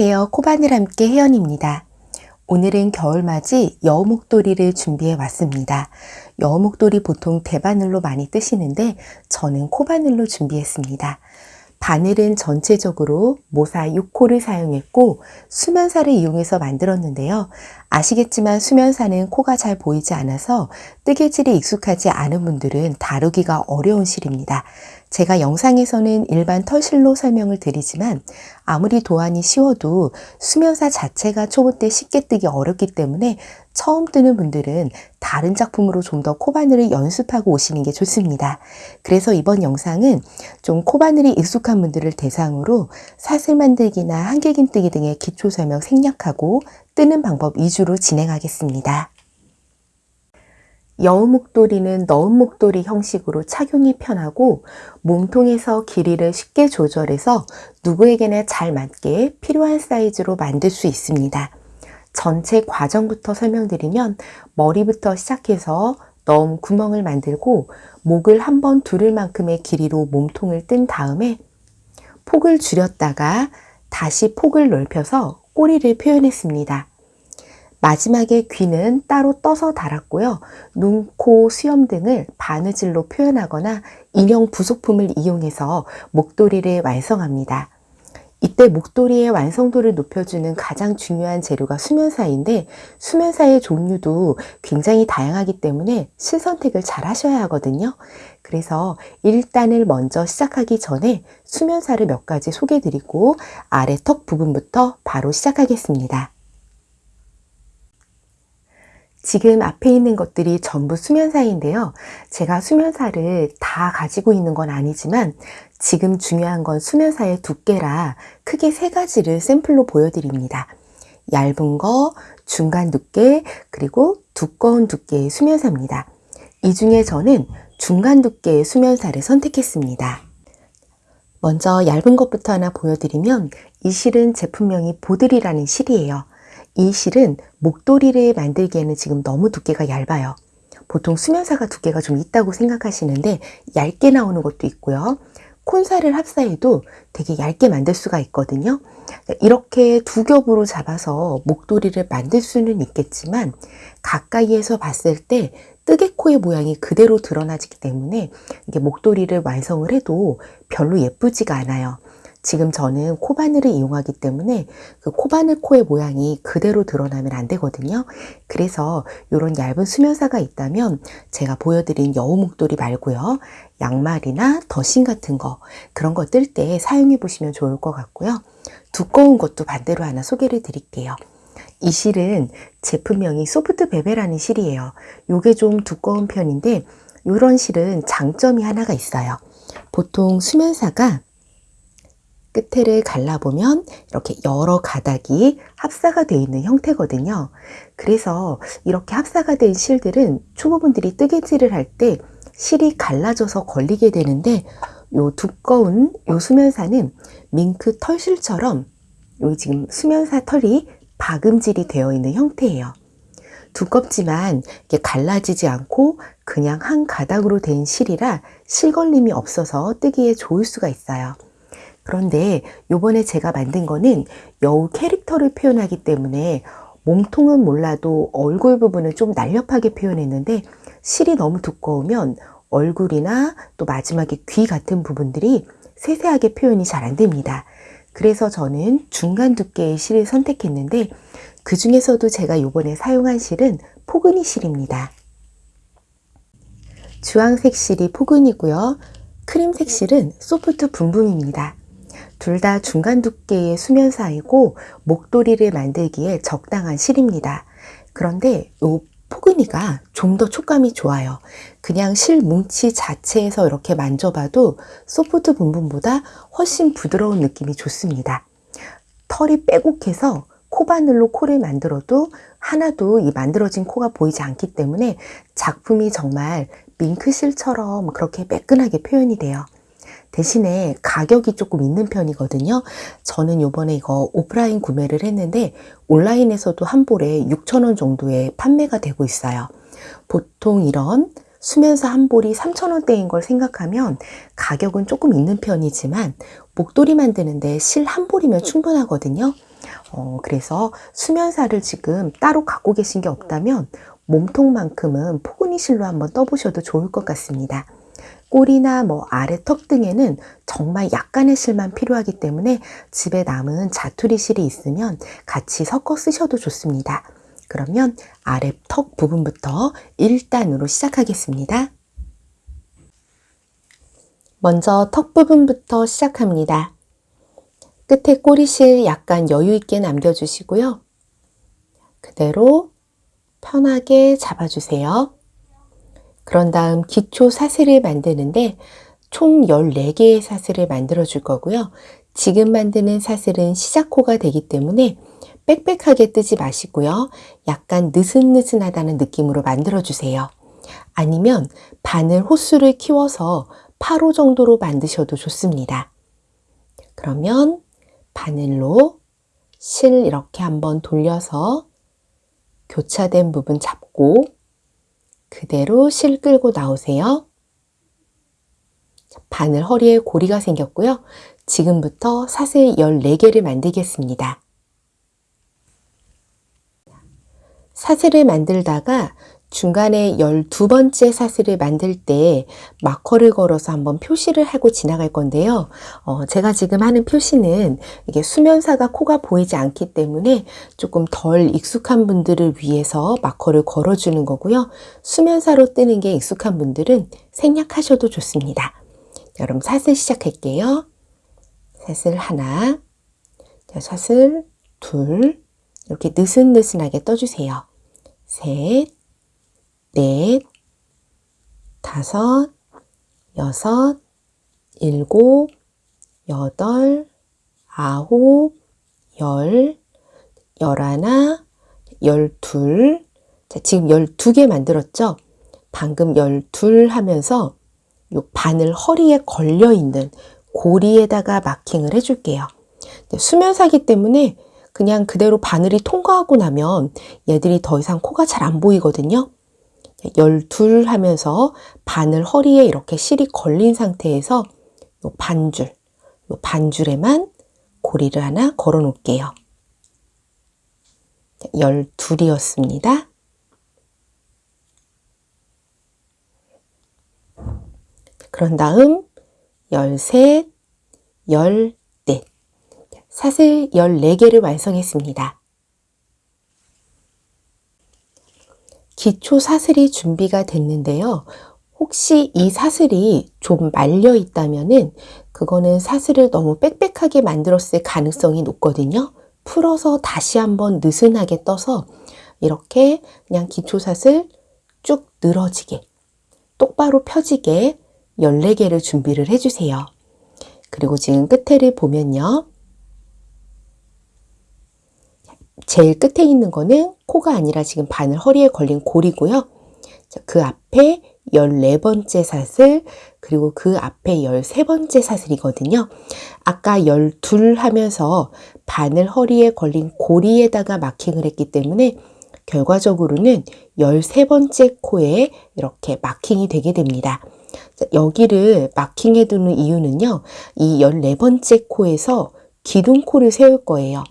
안녕하세요. 코바늘 함께 혜연입니다. 오늘은 겨울맞이 여우목도리를 준비해 왔습니다. 여우목도리 보통 대바늘로 많이 뜨시는데 저는 코바늘로 준비했습니다. 바늘은 전체적으로 모사 6코를 사용했고 수면사를 이용해서 만들었는데요. 아시겠지만 수면사는 코가 잘 보이지 않아서 뜨개질이 익숙하지 않은 분들은 다루기가 어려운 실입니다. 제가 영상에서는 일반 털실로 설명을 드리지만 아무리 도안이 쉬워도 수면사 자체가 초보 때 쉽게 뜨기 어렵기 때문에 처음 뜨는 분들은 다른 작품으로 좀 더 코바늘을 연습하고 오시는 게 좋습니다. 그래서 이번 영상은 좀 코바늘이 익숙한 분들을 대상으로 사슬 만들기나 한길김 뜨기 등의 기초 설명 생략하고 뜨는 방법 위주로 진행하겠습니다. 여우 목도리는 너은 목도리 형식으로 착용이 편하고 몸통에서 길이를 쉽게 조절해서 누구에게나 잘 맞게 필요한 사이즈로 만들 수 있습니다. 전체 과정부터 설명드리면 머리부터 시작해서 너음 구멍을 만들고 목을 한 번 두를 만큼의 길이로 몸통을 뜬 다음에 폭을 줄였다가 다시 폭을 넓혀서 꼬리를 표현했습니다. 마지막에 귀는 따로 떠서 달았고요. 눈, 코, 수염 등을 바느질로 표현하거나 인형 부속품을 이용해서 목도리를 완성합니다. 이때 목도리의 완성도를 높여주는 가장 중요한 재료가 수면사인데 수면사의 종류도 굉장히 다양하기 때문에 실선택을 잘 하셔야 하거든요. 그래서 1단을 먼저 시작하기 전에 수면사를 몇 가지 소개해 드리고 아래 턱 부분부터 바로 시작하겠습니다. 지금 앞에 있는 것들이 전부 수면사인데요. 제가 수면사를 다 가지고 있는 건 아니지만 지금 중요한 건 수면사의 두께라 크게 세 가지를 샘플로 보여드립니다. 얇은 거, 중간 두께, 그리고 두꺼운 두께의 수면사입니다. 이 중에 저는 중간 두께의 수면사를 선택했습니다. 먼저 얇은 것부터 하나 보여드리면 이 실은 제품명이 보들이라는 실이에요. 이 실은 목도리를 만들기에는 지금 너무 두께가 얇아요. 보통 수면사가 두께가 좀 있다고 생각하시는데 얇게 나오는 것도 있고요. 콘사를 합사해도 되게 얇게 만들 수가 있거든요. 이렇게 두 겹으로 잡아서 목도리를 만들 수는 있겠지만 가까이에서 봤을 때 뜨개코의 모양이 그대로 드러나기 때문에 이게 목도리를 완성을 해도 별로 예쁘지가 않아요. 지금 저는 코바늘을 이용하기 때문에 그 코바늘 코의 모양이 그대로 드러나면 안 되거든요. 그래서 이런 얇은 수면사가 있다면 제가 보여드린 여우 목도리 말고요. 양말이나 더신 같은 거 그런 거 뜰 때 사용해 보시면 좋을 것 같고요. 두꺼운 것도 반대로 하나 소개를 드릴게요. 이 실은 제품명이 소프트 베베라는 실이에요. 이게 좀 두꺼운 편인데 이런 실은 장점이 하나가 있어요. 보통 수면사가 끝에를 갈라보면 이렇게 여러 가닥이 합사가 되어 있는 형태거든요. 그래서 이렇게 합사가 된 실들은 초보분들이 뜨개질을 할 때 실이 갈라져서 걸리게 되는데 요 두꺼운 요 수면사는 밍크 털실처럼 요 지금 수면사 털이 박음질이 되어 있는 형태예요. 두껍지만 이게 갈라지지 않고 그냥 한 가닥으로 된 실이라 실걸림이 없어서 뜨기에 좋을 수가 있어요. 그런데 요번에 제가 만든 거는 여우 캐릭터를 표현하기 때문에 몸통은 몰라도 얼굴 부분을 좀 날렵하게 표현했는데 실이 너무 두꺼우면 얼굴이나 또 마지막에 귀 같은 부분들이 세세하게 표현이 잘 안 됩니다. 그래서 저는 중간 두께의 실을 선택했는데 그 중에서도 제가 요번에 사용한 실은 포근이 실입니다. 주황색 실이 포근이고요. 크림색 실은 소프트 붐붐입니다. 둘 다 중간 두께의 수면사이고 목도리를 만들기에 적당한 실입니다. 그런데 이 포근이가 좀 더 촉감이 좋아요. 그냥 실 뭉치 자체에서 이렇게 만져봐도 소프트 분분보다 훨씬 부드러운 느낌이 좋습니다. 털이 빼곡해서 코바늘로 코를 만들어도 하나도 이 만들어진 코가 보이지 않기 때문에 작품이 정말 밍크실처럼 그렇게 매끈하게 표현이 돼요. 대신에 가격이 조금 있는 편이거든요. 저는 요번에 이거 오프라인 구매를 했는데 온라인에서도 한 볼에 6천원 정도에 판매가 되고 있어요. 보통 이런 수면사 한 볼이 3,000원대인 걸 생각하면 가격은 조금 있는 편이지만 목도리 만드는데 실 한 볼이면 충분하거든요. 어, 그래서 수면사를 지금 따로 갖고 계신 게 없다면 몸통만큼은 포근이 실로 한번 떠보셔도 좋을 것 같습니다. 꼬리나 뭐 아래 턱 등에는 정말 약간의 실만 필요하기 때문에 집에 남은 자투리 실이 있으면 같이 섞어 쓰셔도 좋습니다. 그러면 아래 턱 부분부터 1단으로 시작하겠습니다. 먼저 턱 부분부터 시작합니다. 끝에 꼬리실 약간 여유 있게 남겨주시고요. 그대로 편하게 잡아주세요. 그런 다음 기초 사슬을 만드는데 총 14개의 사슬을 만들어 줄 거고요. 지금 만드는 사슬은 시작호가 되기 때문에 빽빽하게 뜨지 마시고요. 약간 느슨느슨하다는 느낌으로 만들어 주세요. 아니면 바늘 호수를 키워서 8호 정도로 만드셔도 좋습니다. 그러면 바늘로 실 이렇게 한번 돌려서 교차된 부분 잡고 그대로 실 끌고 나오세요. 바늘 허리에 고리가 생겼고요. 지금부터 사슬 14개를 만들겠습니다. 사슬을 만들다가 중간에 12번째 사슬을 만들 때 마커를 걸어서 한번 표시를 하고 지나갈 건데요. 어, 제가 지금 하는 표시는 이게 수면사가 코가 보이지 않기 때문에 조금 덜 익숙한 분들을 위해서 마커를 걸어주는 거고요. 수면사로 뜨는 게 익숙한 분들은 생략하셔도 좋습니다. 여러분 사슬 시작할게요. 사슬 하나, 사슬 둘, 이렇게 느슨느슨하게 떠주세요. 셋, 넷, 다섯, 여섯, 일곱, 여덟, 아홉, 열, 열하나, 열둘. 자, 지금 열두 개 만들었죠? 방금 열둘 하면서 요 바늘 허리에 걸려 있는 고리에다가 마킹을 해줄게요. 수면사기 때문에 그냥 그대로 바늘이 통과하고 나면 얘들이 더 이상 코가 잘 안 보이거든요. 열둘 하면서 바늘 허리에 이렇게 실이 걸린 상태에서 요 반줄, 요 반줄에만 고리를 하나 걸어 놓을게요. 열둘이었습니다. 그런 다음 열셋, 열넷 사슬 14개를 완성했습니다. 기초 사슬이 준비가 됐는데요. 혹시 이 사슬이 좀 말려 있다면은 그거는 사슬을 너무 빽빽하게 만들었을 가능성이 높거든요. 풀어서 다시 한번 느슨하게 떠서 이렇게 그냥 기초 사슬 쭉 늘어지게 똑바로 펴지게 14개를 준비를 해주세요. 그리고 지금 끝에를 보면요. 제일 끝에 있는 거는 코가 아니라 지금 바늘 허리에 걸린 골이고요. 그 앞에 14번째 사슬 그리고 그 앞에 13번째 사슬이거든요. 아까 12 하면서 바늘 허리에 걸린 고리에다가 마킹을 했기 때문에 결과적으로는 13번째 코에 이렇게 마킹이 되게 됩니다. 여기를 마킹해 두는 이유는요. 이 14번째 코에서 기둥코를 세울 거예요.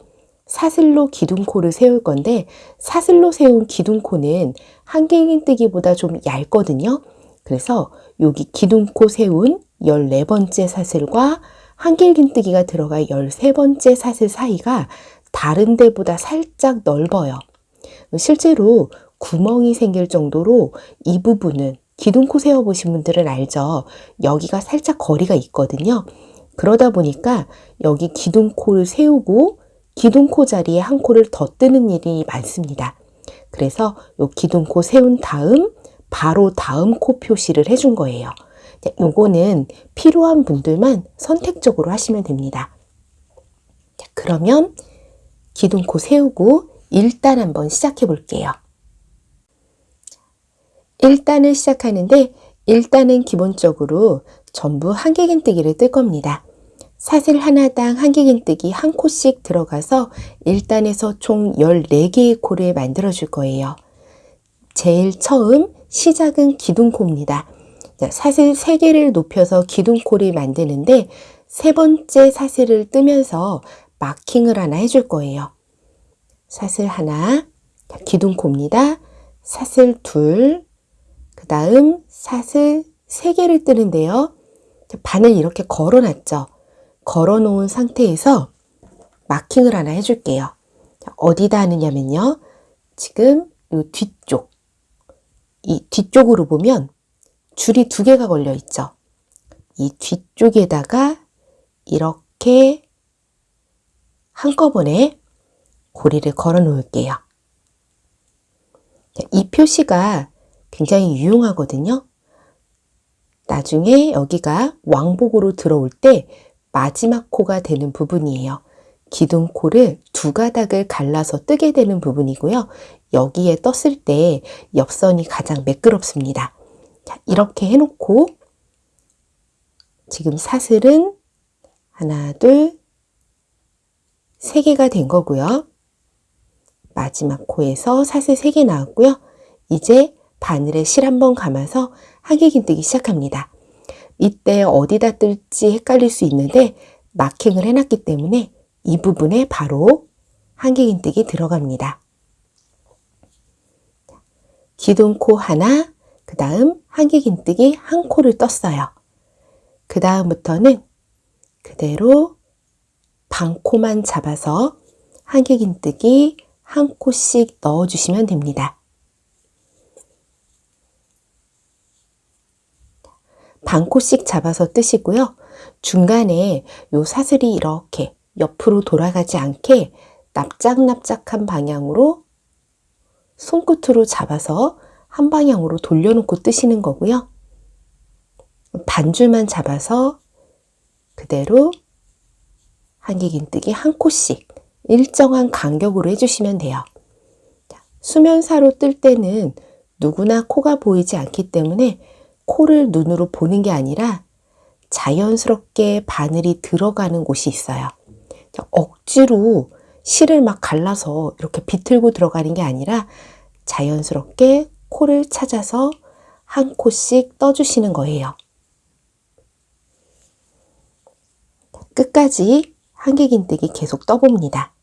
사슬로 기둥코를 세울 건데 사슬로 세운 기둥코는 한길긴뜨기보다 좀 얇거든요. 그래서 여기 기둥코 세운 14번째 사슬과 한길긴 뜨기가 들어가 13번째 사슬 사이가 다른 데보다 살짝 넓어요. 실제로 구멍이 생길 정도로 이 부분은 기둥코 세워보신 분들은 알죠. 여기가 살짝 거리가 있거든요. 그러다 보니까 여기 기둥코를 세우고 기둥코 자리에 한 코를 더 뜨는 일이 많습니다. 그래서 이 기둥코 세운 다음 바로 다음 코 표시를 해준 거예요. 요거는 필요한 분들만 선택적으로 하시면 됩니다. 그러면 기둥코 세우고 1단 한번 시작해 볼게요. 1단을 시작하는데 1단은 기본적으로 전부 한길긴뜨기를 뜰 겁니다. 사슬 하나당 한길긴뜨기 한 코씩 들어가서 1단에서 총 14개의 코를 만들어 줄 거예요. 제일 처음 시작은 기둥코입니다. 사슬 3개를 높여서 기둥코를 만드는데 세 번째 사슬을 뜨면서 마킹을 하나 해줄 거예요. 사슬 하나, 기둥코입니다. 사슬 둘, 그 다음 사슬 세 개를 뜨는데요. 바늘 이렇게 걸어놨죠. 걸어 놓은 상태에서 마킹을 하나 해줄게요. 어디다 하느냐면요. 지금 이 뒤쪽, 이 뒤쪽으로 보면 줄이 두 개가 걸려 있죠. 이 뒤쪽에다가 이렇게 한꺼번에 고리를 걸어 놓을게요. 이 표시가 굉장히 유용하거든요. 나중에 여기가 왕복으로 들어올 때 마지막 코가 되는 부분이에요. 기둥코를 두 가닥을 갈라서 뜨게 되는 부분이고요. 여기에 떴을 때 옆선이 가장 매끄럽습니다. 자, 이렇게 해놓고 지금 사슬은 하나, 둘, 세 개가 된 거고요. 마지막 코에서 사슬 세 개 나왔고요. 이제 바늘에 실 한번 감아서 하객 긴뜨기 시작합니다. 이때 어디다 뜰지 헷갈릴 수 있는데 마킹을 해놨기 때문에 이 부분에 바로 한객긴뜨기 들어갑니다. 기둥코 하나, 그 다음 한객긴뜨기 한 코를 떴어요. 그 다음부터는 그대로 반코만 잡아서 한객긴뜨기 한 코씩 넣어주시면 됩니다. 반코씩 잡아서 뜨시고요. 중간에 요 사슬이 이렇게 옆으로 돌아가지 않게 납작납작한 방향으로 손끝으로 잡아서 한 방향으로 돌려놓고 뜨시는 거고요. 반줄만 잡아서 그대로 한길긴뜨기 한 코씩 일정한 간격으로 해주시면 돼요. 수면사로 뜰 때는 누구나 코가 보이지 않기 때문에 코를 눈으로 보는 게 아니라 자연스럽게 바늘이 들어가는 곳이 있어요. 억지로 실을 막 갈라서 이렇게 비틀고 들어가는 게 아니라 자연스럽게 코를 찾아서 한 코씩 떠주시는 거예요. 끝까지 한길긴뜨기 계속 떠봅니다.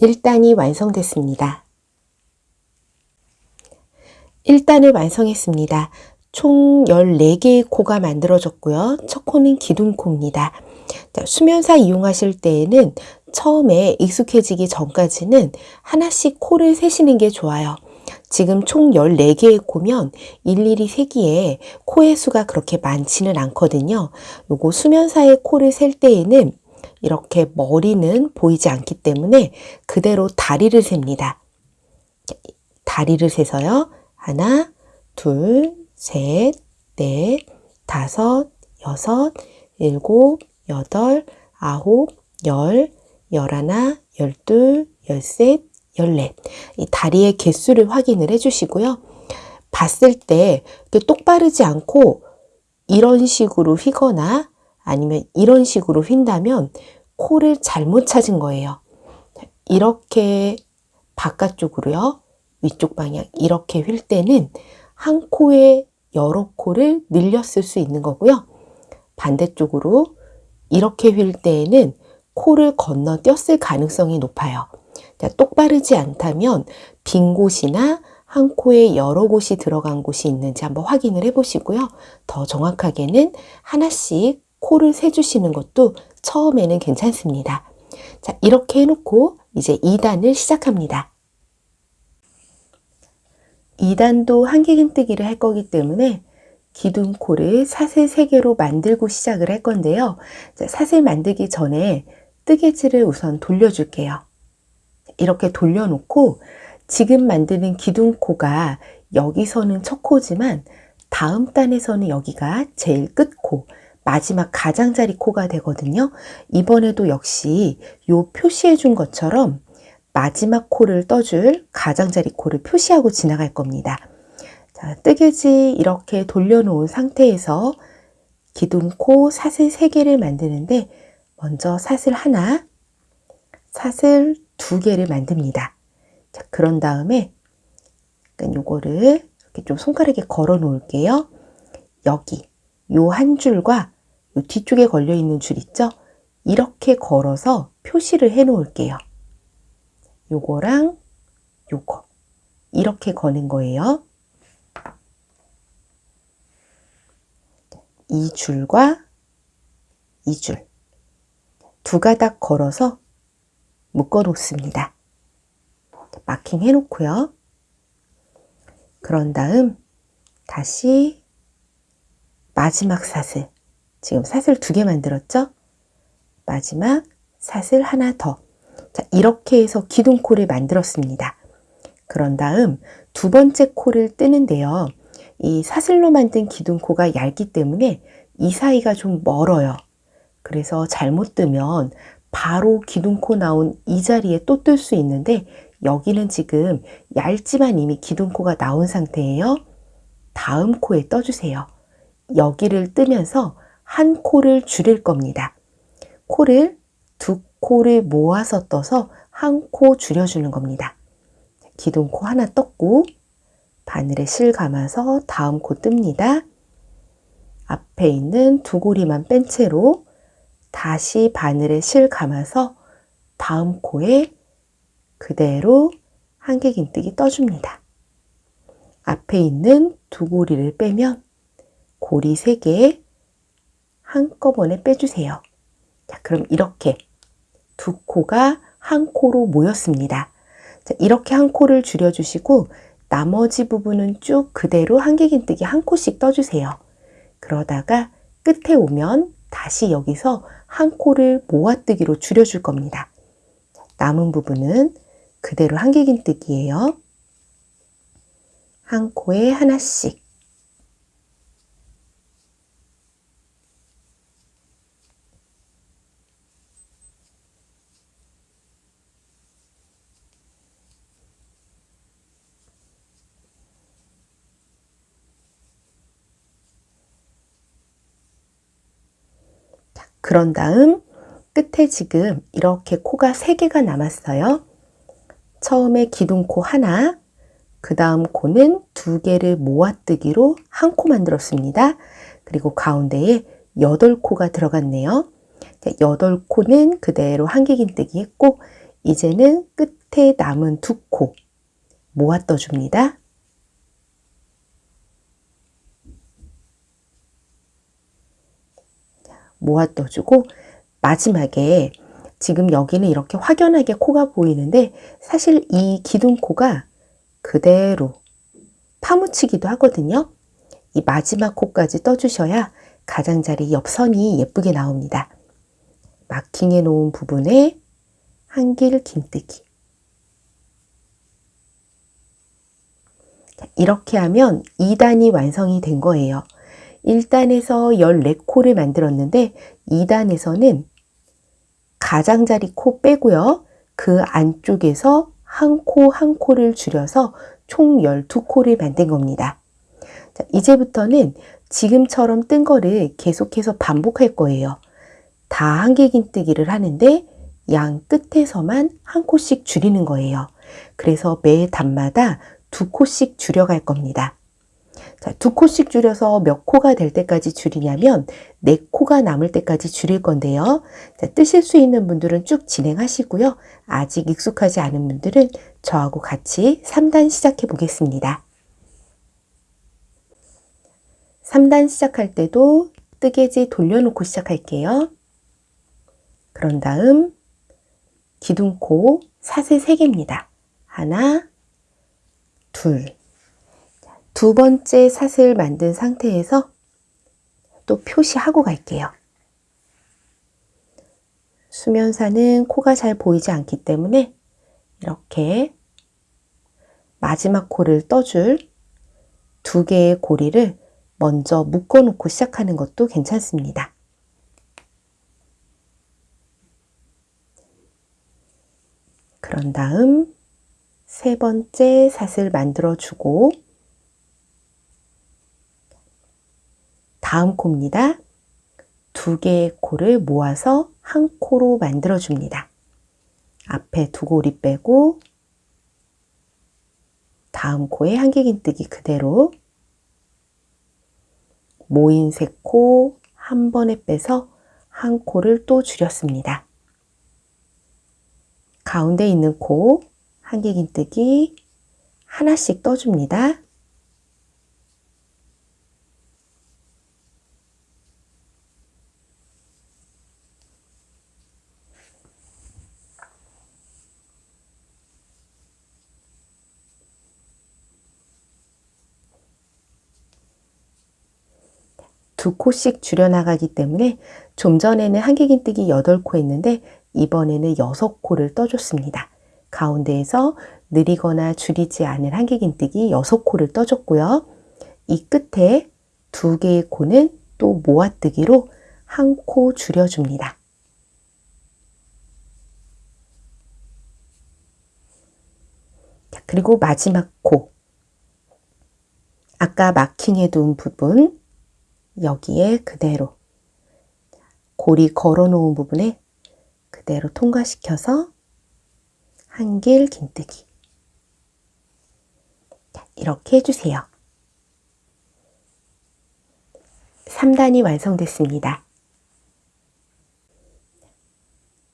일단이 완성됐습니다. 1단을 완성했습니다. 총 14개의 코가 만들어졌고요. 첫 코는 기둥코입니다. 수면사 이용하실 때에는 처음에 익숙해지기 전까지는 하나씩 코를 세시는 게 좋아요. 지금 총 14개의 코면 일일이 세기에 코의 수가 그렇게 많지는 않거든요. 요거 수면사의 코를 셀 때에는 이렇게 머리는 보이지 않기 때문에 그대로 다리를 셉니다. 다리를 세서요. 하나, 둘, 셋, 넷, 다섯, 여섯, 일곱, 여덟, 아홉, 열, 열하나, 열둘, 열셋, 열넷. 이 다리의 개수를 확인을 해주시고요. 봤을 때 똑바르지 않고 이런 식으로 휘거나 아니면 이런 식으로 휜다면 코를 잘못 찾은 거예요. 이렇게 바깥쪽으로요. 위쪽 방향 이렇게 휠 때는 한 코에 여러 코를 늘렸을 수 있는 거고요. 반대쪽으로 이렇게 휠 때에는 코를 건너뛰었을 가능성이 높아요. 똑바르지 않다면 빈 곳이나 한 코에 여러 곳이 들어간 곳이 있는지 한번 확인을 해 보시고요. 더 정확하게는 하나씩 코를 세주시는 것도 처음에는 괜찮습니다. 자, 이렇게 해놓고 이제 2단을 시작합니다. 2단도 한길긴뜨기를 할 거기 때문에 기둥코를 사슬 3개로 만들고 시작을 할 건데요. 자, 사슬 만들기 전에 뜨개질을 우선 돌려줄게요. 이렇게 돌려놓고 지금 만드는 기둥코가 여기서는 첫 코지만 다음 단에서는 여기가 제일 끝코 마지막 가장자리 코가 되거든요. 이번에도 역시 요 표시해 준 것처럼 마지막 코를 떠줄 가장자리 코를 표시하고 지나갈 겁니다. 자, 뜨개지 이렇게 돌려놓은 상태에서 기둥코 사슬 3개를 만드는데 먼저 사슬 하나, 사슬 두 개를 만듭니다. 자, 그런 다음에 요거를 이렇게 좀 손가락에 걸어 놓을게요. 여기 요 한 줄과 요 뒤쪽에 걸려 있는 줄 있죠? 이렇게 걸어서 표시를 해 놓을게요. 요거랑 요거 이렇게 거는 거예요. 이 줄과 이 줄 두 가닥 걸어서 묶어 놓습니다. 마킹 해 놓고요. 그런 다음 다시 마지막 사슬 지금 사슬 두 개 만들었죠? 마지막 사슬 하나 더 자, 이렇게 해서 기둥코를 만들었습니다. 그런 다음 두 번째 코를 뜨는데요. 이 사슬로 만든 기둥코가 얇기 때문에 이 사이가 좀 멀어요. 그래서 잘못 뜨면 바로 기둥코 나온 이 자리에 또 뜰 수 있는데 여기는 지금 얇지만 이미 기둥코가 나온 상태예요. 다음 코에 떠주세요. 여기를 뜨면서 한 코를 줄일 겁니다. 코를 두 코를 모아서 떠서 한 코 줄여주는 겁니다. 기둥코 하나 떴고 바늘에 실 감아서 다음 코 뜹니다. 앞에 있는 두 고리만 뺀 채로 다시 바늘에 실 감아서 다음 코에 그대로 한길긴뜨기 떠줍니다. 앞에 있는 두 고리를 빼면 고리 3개 한꺼번에 빼주세요. 자, 그럼 이렇게 두 코가 한 코로 모였습니다. 자, 이렇게 한 코를 줄여주시고 나머지 부분은 쭉 그대로 한길긴뜨기 한 코씩 떠주세요. 그러다가 끝에 오면 다시 여기서 한 코를 모아뜨기로 줄여줄 겁니다. 남은 부분은 그대로 한길긴뜨기예요. 한 코에 하나씩 그런 다음 끝에 지금 이렇게 코가 3개가 남았어요. 처음에 기둥코 하나, 그 다음 코는 두 개를 모아뜨기로 한 코 만들었습니다. 그리고 가운데에 8코가 들어갔네요. 8코는 그대로 한길긴뜨기 했고 이제는 끝에 남은 두 코 모아 떠줍니다. 모아 떠주고 마지막에 지금 여기는 이렇게 확연하게 코가 보이는데 사실 이 기둥코가 그대로 파묻히기도 하거든요. 이 마지막 코까지 떠주셔야 가장자리 옆선이 예쁘게 나옵니다. 마킹해 놓은 부분에 한길 긴뜨기 이렇게 하면 2단이 완성이 된 거예요. 1단에서 14코를 만들었는데 2단에서는 가장자리 코 빼고요. 그 안쪽에서 한 코 한 코를 줄여서 총 12코를 만든 겁니다. 자, 이제부터는 지금처럼 뜬 거를 계속해서 반복할 거예요. 다 한길긴뜨기를 하는데 양 끝에서만 한 코씩 줄이는 거예요. 그래서 매 단마다 두 코씩 줄여갈 겁니다. 자, 두 코씩 줄여서 몇 코가 될 때까지 줄이냐면 네 코가 남을 때까지 줄일 건데요. 자, 뜨실 수 있는 분들은 쭉 진행하시고요. 아직 익숙하지 않은 분들은 저하고 같이 3단 시작해 보겠습니다. 3단 시작할 때도 뜨개지 돌려놓고 시작할게요. 그런 다음 기둥코 사슬 3개입니다. 하나, 둘, 두 번째 사슬 만든 상태에서 또 표시하고 갈게요. 수면사는 코가 잘 보이지 않기 때문에 이렇게 마지막 코를 떠줄 두 개의 고리를 먼저 묶어 놓고 시작하는 것도 괜찮습니다. 그런 다음 세 번째 사슬 만들어 주고 다음 코입니다. 두 개의 코를 모아서 한 코로 만들어줍니다. 앞에 두 고리 빼고 다음 코에 한길긴뜨기 그대로 모인 세 코 한 번에 빼서 한 코를 또 줄였습니다. 가운데 있는 코 한길긴뜨기 하나씩 떠줍니다. 두 코씩 줄여나가기 때문에 좀 전에는 한길긴뜨기 8코 했는데 이번에는 6코를 떠줬습니다. 가운데에서 느리거나 줄이지 않은 한길긴뜨기 6코를 떠줬고요. 이 끝에 두 개의 코는 또 모아뜨기로 한 코 줄여줍니다. 그리고 마지막 코. 아까 마킹해 둔 부분 여기에 그대로 고리 걸어 놓은 부분에 그대로 통과시켜서 한길 긴뜨기 이렇게 해주세요. 3단이 완성됐습니다.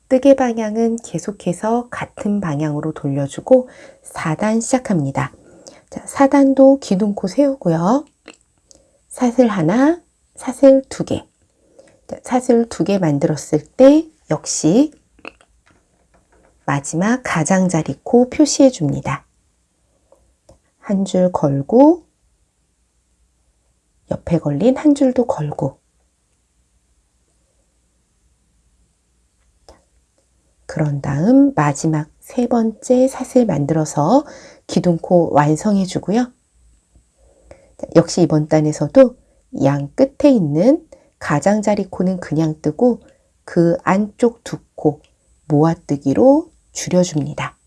뜨개 방향은 계속해서 같은 방향으로 돌려주고 4단 시작합니다. 자, 4단도 기둥코 세우고요. 사슬 하나, 사슬 두 개. 사슬 두 개 만들었을 때 역시 마지막 가장자리 코 표시해 줍니다. 한 줄 걸고 옆에 걸린 한 줄도 걸고 그런 다음 마지막 세 번째 사슬 만들어서 기둥코 완성해 주고요. 역시 이번 단에서도 양 끝에 있는 가장자리 코는 그냥 뜨고 그 안쪽 두 코 모아뜨기로 줄여줍니다.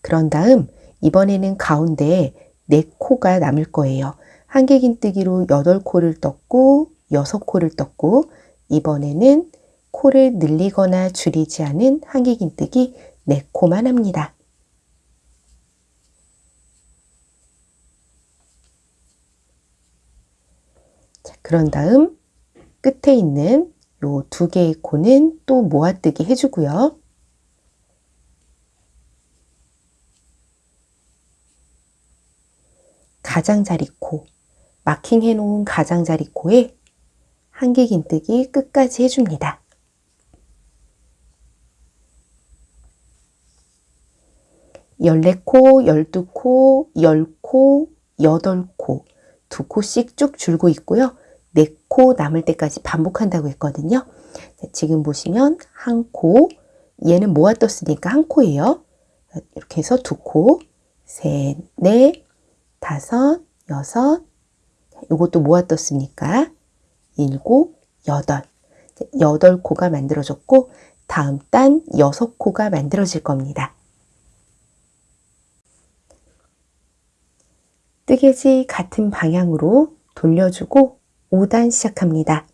그런 다음 이번에는 가운데에 네 코가 남을 거예요. 한길긴뜨기로 8코를 떴고 6코를 떴고 이번에는 코를 늘리거나 줄이지 않은 한길긴뜨기 4코만 합니다. 그런 다음 끝에 있는 요 두 개의 코는 또 모아뜨기 해주고요. 가장자리 코, 마킹해 놓은 가장자리 코에 한길긴뜨기 끝까지 해줍니다. 열네 코, 열두 코, 열 코, 여덟 코, 두 코씩 쭉 줄고 있고요. 네코 남을 때까지 반복한다고 했거든요. 지금 보시면 한 코, 얘는 모아 떴으니까 한 코예요. 이렇게 해서 두 코, 셋, 넷, 다섯, 여섯, 이것도 모아 떴으니까 일곱, 여덟, 여덟 코가 만들어졌고 다음 단 여섯 코가 만들어질 겁니다. 뜨개지 같은 방향으로 돌려주고 5단 시작합니다.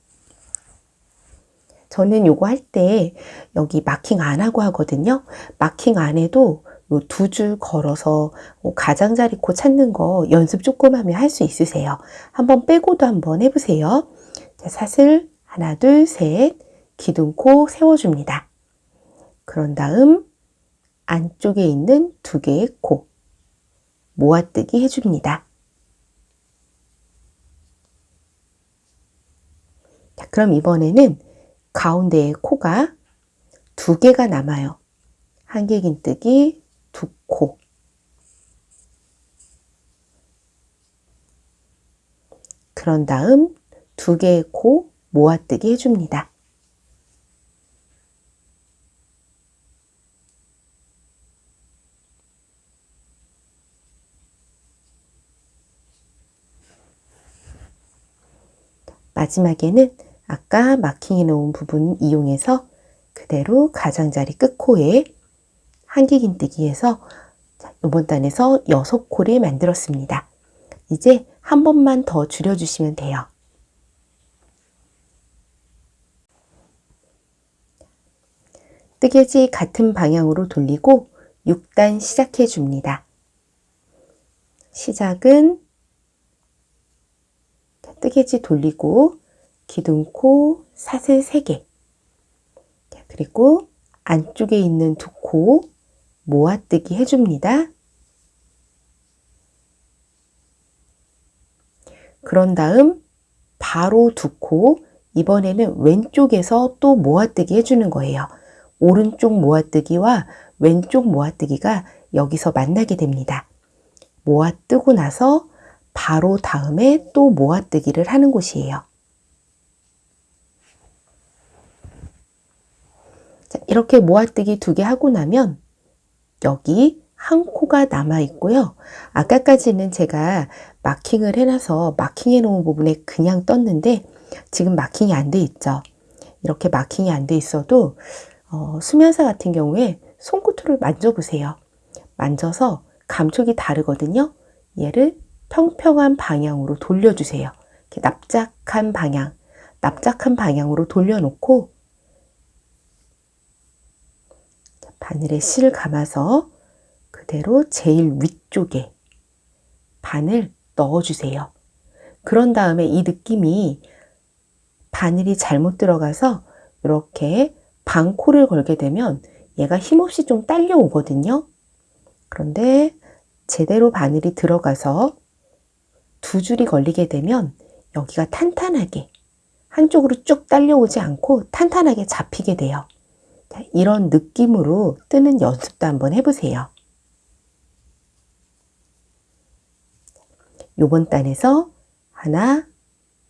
저는 요거 할 때 여기 마킹 안 하고 하거든요. 마킹 안 해도 두줄 걸어서 뭐 가장자리 코 찾는 거 연습 조금 하면 할 수 있으세요. 한번 빼고도 한번 해보세요. 자, 사슬 하나 둘 셋 기둥코 세워줍니다. 그런 다음 안쪽에 있는 두 개의 코 모아뜨기 해줍니다. 자, 그럼 이번에는 가운데에 코가 두 개가 남아요. 한길긴뜨기 두 코. 그런 다음 두 개의 코 모아뜨기 해줍니다. 마지막에는 아까 마킹해 놓은 부분 이용해서 그대로 가장자리 끝코에 한길긴뜨기해서 이번 단에서 6콜을 만들었습니다. 이제 한 번만 더 줄여주시면 돼요. 뜨개지 같은 방향으로 돌리고 6단 시작해 줍니다. 시작은 뜨개지 돌리고 기둥코 사슬 3개 그리고 안쪽에 있는 두 코 모아뜨기 해줍니다. 그런 다음 바로 두 코 이번에는 왼쪽에서 또 모아뜨기 해주는 거예요. 오른쪽 모아뜨기와 왼쪽 모아뜨기가 여기서 만나게 됩니다. 모아뜨고 나서 바로 다음에 또 모아뜨기를 하는 곳이에요. 이렇게 모아뜨기 두 개 하고 나면 여기 한 코가 남아 있고요. 아까까지는 제가 마킹을 해놔서 마킹해 놓은 부분에 그냥 떴는데 지금 마킹이 안 돼 있죠. 이렇게 마킹이 안 돼 있어도 어, 수면사 같은 경우에 손끝을 만져보세요. 만져서 감촉이 다르거든요. 얘를 평평한 방향으로 돌려주세요. 이렇게 납작한 방향, 납작한 방향으로 돌려놓고 바늘에 실을 감아서 그대로 제일 위쪽에 바늘 넣어주세요. 그런 다음에 이 느낌이 바늘이 잘못 들어가서 이렇게 방코를 걸게 되면 얘가 힘없이 좀 딸려오거든요. 그런데 제대로 바늘이 들어가서 두 줄이 걸리게 되면 여기가 탄탄하게 한쪽으로 쭉 딸려오지 않고 탄탄하게 잡히게 돼요. 이런 느낌으로 뜨는 연습도 한번 해보세요. 요번 단에서 하나,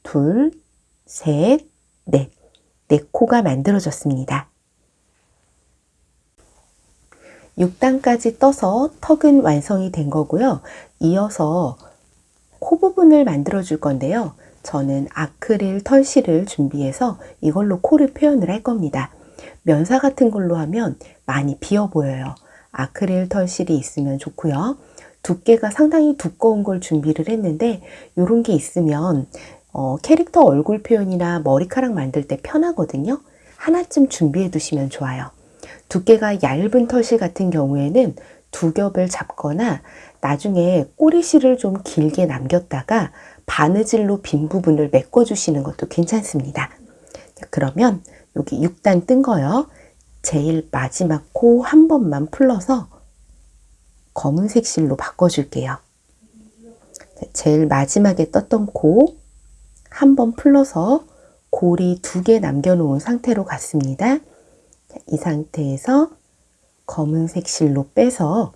둘, 셋, 넷, 네 코가 만들어졌습니다. 6단까지 떠서 턱은 완성이 된 거고요. 이어서 코 부분을 만들어 줄 건데요. 저는 아크릴 털실을 준비해서 이걸로 코를 표현을 할 겁니다. 면사 같은 걸로 하면 많이 비어 보여요. 아크릴 털실이 있으면 좋고요. 두께가 상당히 두꺼운 걸 준비를 했는데 이런 게 있으면 어, 캐릭터 얼굴 표현이나 머리카락 만들 때 편하거든요. 하나쯤 준비해 두시면 좋아요. 두께가 얇은 털실 같은 경우에는 두 겹을 잡거나 나중에 꼬리실을 좀 길게 남겼다가 바느질로 빈 부분을 메꿔 주시는 것도 괜찮습니다. 그러면 여기 6단 뜬 거요. 제일 마지막 코 한 번만 풀러서 검은색 실로 바꿔줄게요. 제일 마지막에 떴던 코 한 번 풀러서 고리 두 개 남겨놓은 상태로 갔습니다. 이 상태에서 검은색 실로 빼서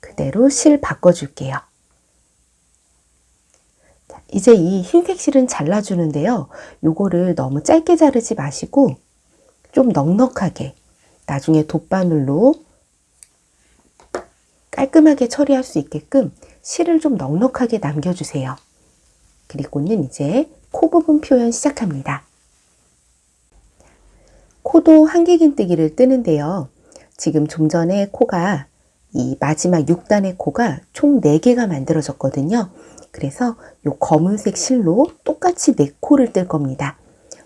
그대로 실 바꿔줄게요. 이제 이 흰색 실은 잘라주는데요. 요거를 너무 짧게 자르지 마시고 좀 넉넉하게 나중에 돗바늘로 깔끔하게 처리할 수 있게끔 실을 좀 넉넉하게 남겨주세요. 그리고는 이제 코 부분 표현 시작합니다. 코도 한길긴뜨기를 뜨는데요. 지금 좀 전에 코가 이 마지막 6단의 코가 총 4개가 만들어졌거든요. 그래서 이 검은색 실로 똑같이 4코를 뜰 겁니다.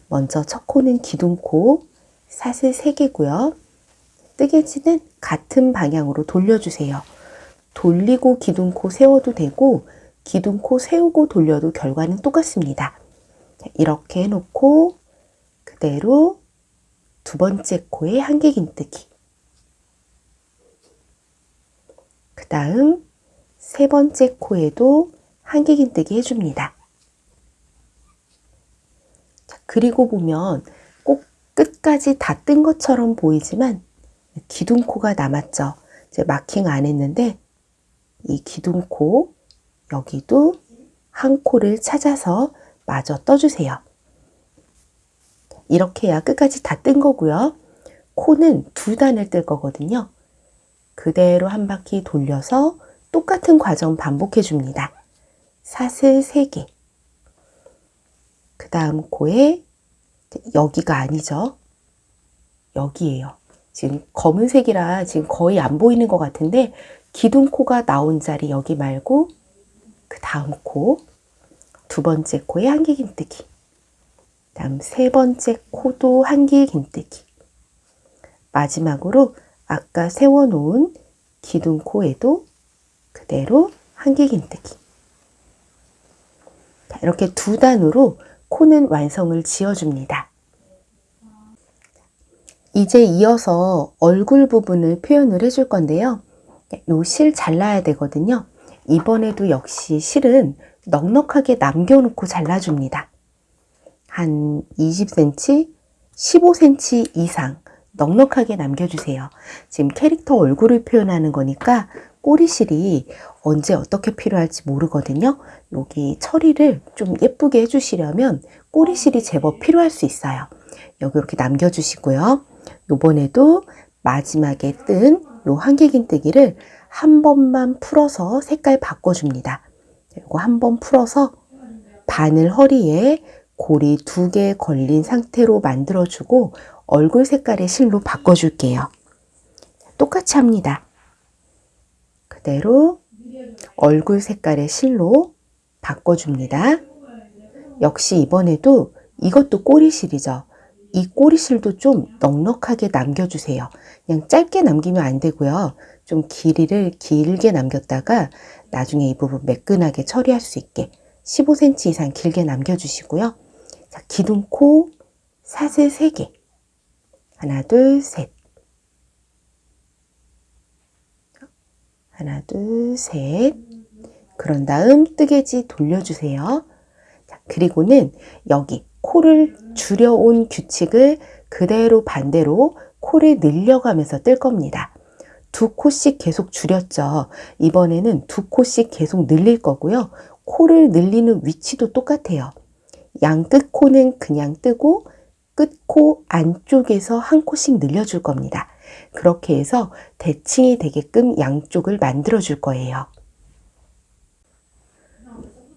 먼저 첫 코는 기둥코, 사슬 3개고요. 뜨개질은 같은 방향으로 돌려주세요. 돌리고 기둥코 세워도 되고 기둥코 세우고 돌려도 결과는 똑같습니다. 이렇게 해놓고 그대로 두 번째 코에 한길긴뜨기 그 다음 세 번째 코에도 한길긴뜨기 해줍니다. 그리고 보면 꼭 끝까지 다 뜬 것처럼 보이지만 기둥코가 남았죠. 이제 마킹 안 했는데 이 기둥코 여기도 한 코를 찾아서 마저 떠주세요. 이렇게 해야 끝까지 다 뜬 거고요. 코는 두 단을 뜰 거거든요. 그대로 한 바퀴 돌려서 똑같은 과정 반복해 줍니다. 사슬 3개 그 다음 코에 여기가 아니죠. 여기에요. 지금 검은색이라 지금 거의 안 보이는 것 같은데 기둥코가 나온 자리 여기 말고 그 다음 코, 두 번째 코에 한길긴뜨기, 다음 세 번째 코도 한길긴뜨기, 마지막으로 아까 세워놓은 기둥코에도 그대로 한길긴뜨기. 이렇게 두 단으로 코는 완성을 지어줍니다. 이제 이어서 얼굴 부분을 표현을 해줄 건데요. 요 실 잘라야 되거든요. 이번에도 역시 실은 넉넉하게 남겨놓고 잘라줍니다. 한 20cm, 15cm 이상 넉넉하게 남겨주세요. 지금 캐릭터 얼굴을 표현하는 거니까 꼬리실이 언제 어떻게 필요할지 모르거든요. 여기 처리를 좀 예쁘게 해주시려면 꼬리실이 제법 필요할 수 있어요. 여기 이렇게 남겨주시고요. 요번에도 마지막에 뜬 요 한길긴뜨기를 한 번만 풀어서 색깔 바꿔줍니다. 이거 한 번 풀어서 바늘 허리에 고리 두 개 걸린 상태로 만들어주고 얼굴 색깔의 실로 바꿔줄게요. 똑같이 합니다. 그대로 얼굴 색깔의 실로 바꿔줍니다. 역시 이번에도 이것도 꼬리실이죠. 이 꼬리실도 좀 넉넉하게 남겨주세요. 그냥 짧게 남기면 안 되고요. 좀 길이를 길게 남겼다가 나중에 이 부분 매끈하게 처리할 수 있게 15cm 이상 길게 남겨주시고요. 자, 기둥코 사슬 3개. 하나, 둘, 셋. 하나, 둘, 셋. 그런 다음 뜨개지 돌려주세요. 자, 그리고는 여기 코를 줄여온 규칙을 그대로 반대로 코를 늘려가면서 뜰 겁니다. 두 코씩 계속 줄였죠. 이번에는 두 코씩 계속 늘릴 거고요. 코를 늘리는 위치도 똑같아요. 양 끝 코는 그냥 뜨고 끝코 안쪽에서 한 코씩 늘려줄 겁니다. 그렇게 해서 대칭이 되게끔 양쪽을 만들어 줄 거예요.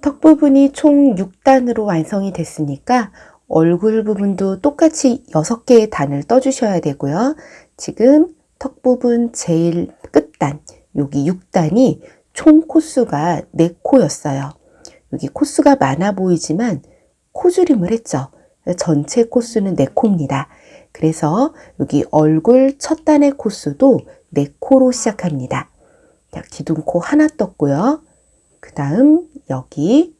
턱 부분이 총 6단으로 완성이 됐으니까 얼굴 부분도 똑같이 6개의 단을 떠주셔야 되고요. 지금 턱 부분 제일 끝단, 여기 6단이 총 코수가 4코였어요. 여기 코수가 많아 보이지만 코줄임을 했죠. 전체 코수는 4코입니다. 그래서 여기 얼굴 첫 단의 코수도 4코로 시작합니다. 자, 기둥코 하나 떴고요. 그 다음 여기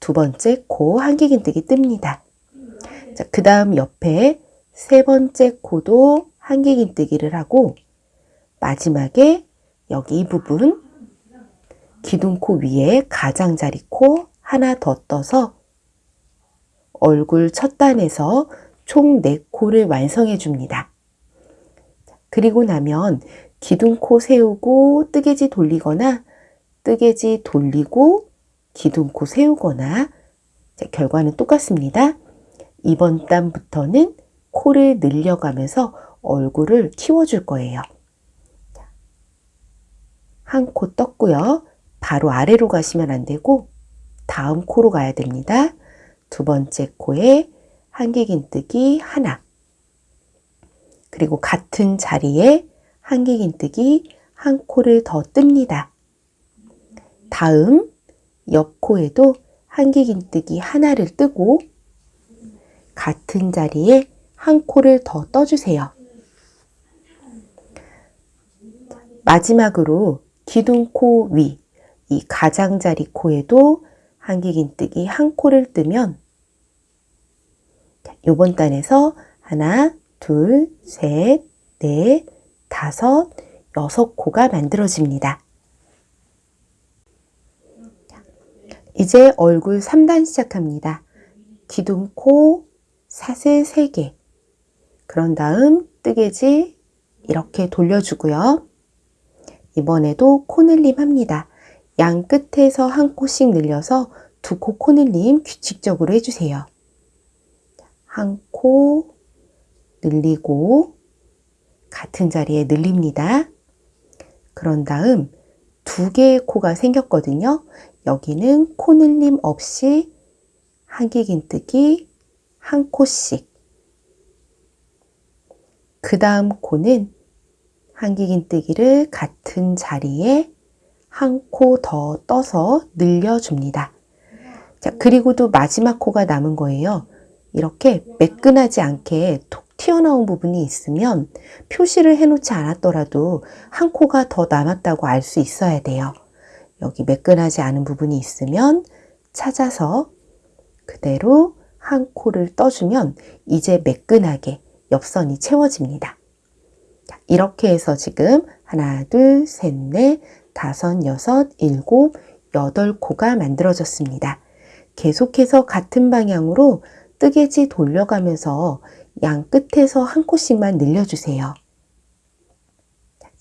두 번째 코 한길긴뜨기 뜹니다. 자, 그 다음 옆에 세 번째 코도 한길긴뜨기를 하고 마지막에 여기 이 부분 기둥코 위에 가장자리 코 하나 더 떠서 얼굴 첫 단에서 총 4코를 완성해 줍니다. 그리고 나면 기둥코 세우고 뜨개지 돌리거나 뜨개지 돌리고 기둥코 세우거나 결과는 똑같습니다. 이번 단부터는 코를 늘려가면서 얼굴을 키워줄 거예요. 한 코 떴고요. 바로 아래로 가시면 안 되고 다음 코로 가야 됩니다. 두 번째 코에 한길긴뜨기 하나 그리고 같은 자리에 한길긴뜨기 한 코를 더 뜹니다. 다음 옆 코에도 한길긴뜨기 하나를 뜨고 같은 자리에 한 코를 더 떠주세요. 마지막으로 기둥코 위, 이 가장자리 코에도 한길긴뜨기 한 코를 뜨면 요번 단에서 하나, 둘, 셋, 넷, 다섯, 여섯 코가 만들어집니다. 이제 얼굴 3단 시작합니다. 기둥 코, 사슬 3개. 그런 다음 뜨개지 이렇게 돌려주고요. 이번에도 코늘림 합니다. 양 끝에서 한 코씩 늘려서 두 코 코늘림 규칙적으로 해주세요. 한 코 늘리고 같은 자리에 늘립니다. 그런 다음 두 개의 코가 생겼거든요. 여기는 코늘림 없이 한길긴뜨기 한 코씩 그 다음 코는 한길긴뜨기를 같은 자리에 한 코 더 떠서 늘려줍니다. 자, 그리고도 마지막 코가 남은 거예요. 이렇게 매끈하지 않게 톡 튀어나온 부분이 있으면 표시를 해놓지 않았더라도 한 코가 더 남았다고 알 수 있어야 돼요. 여기 매끈하지 않은 부분이 있으면 찾아서 그대로 한 코를 떠주면 이제 매끈하게 옆선이 채워집니다. 이렇게 해서 지금 하나, 둘, 셋, 넷, 다섯, 여섯, 일곱, 여덟 코가 만들어졌습니다. 계속해서 같은 방향으로 뜨개지 돌려가면서 양 끝에서 한 코씩만 늘려주세요.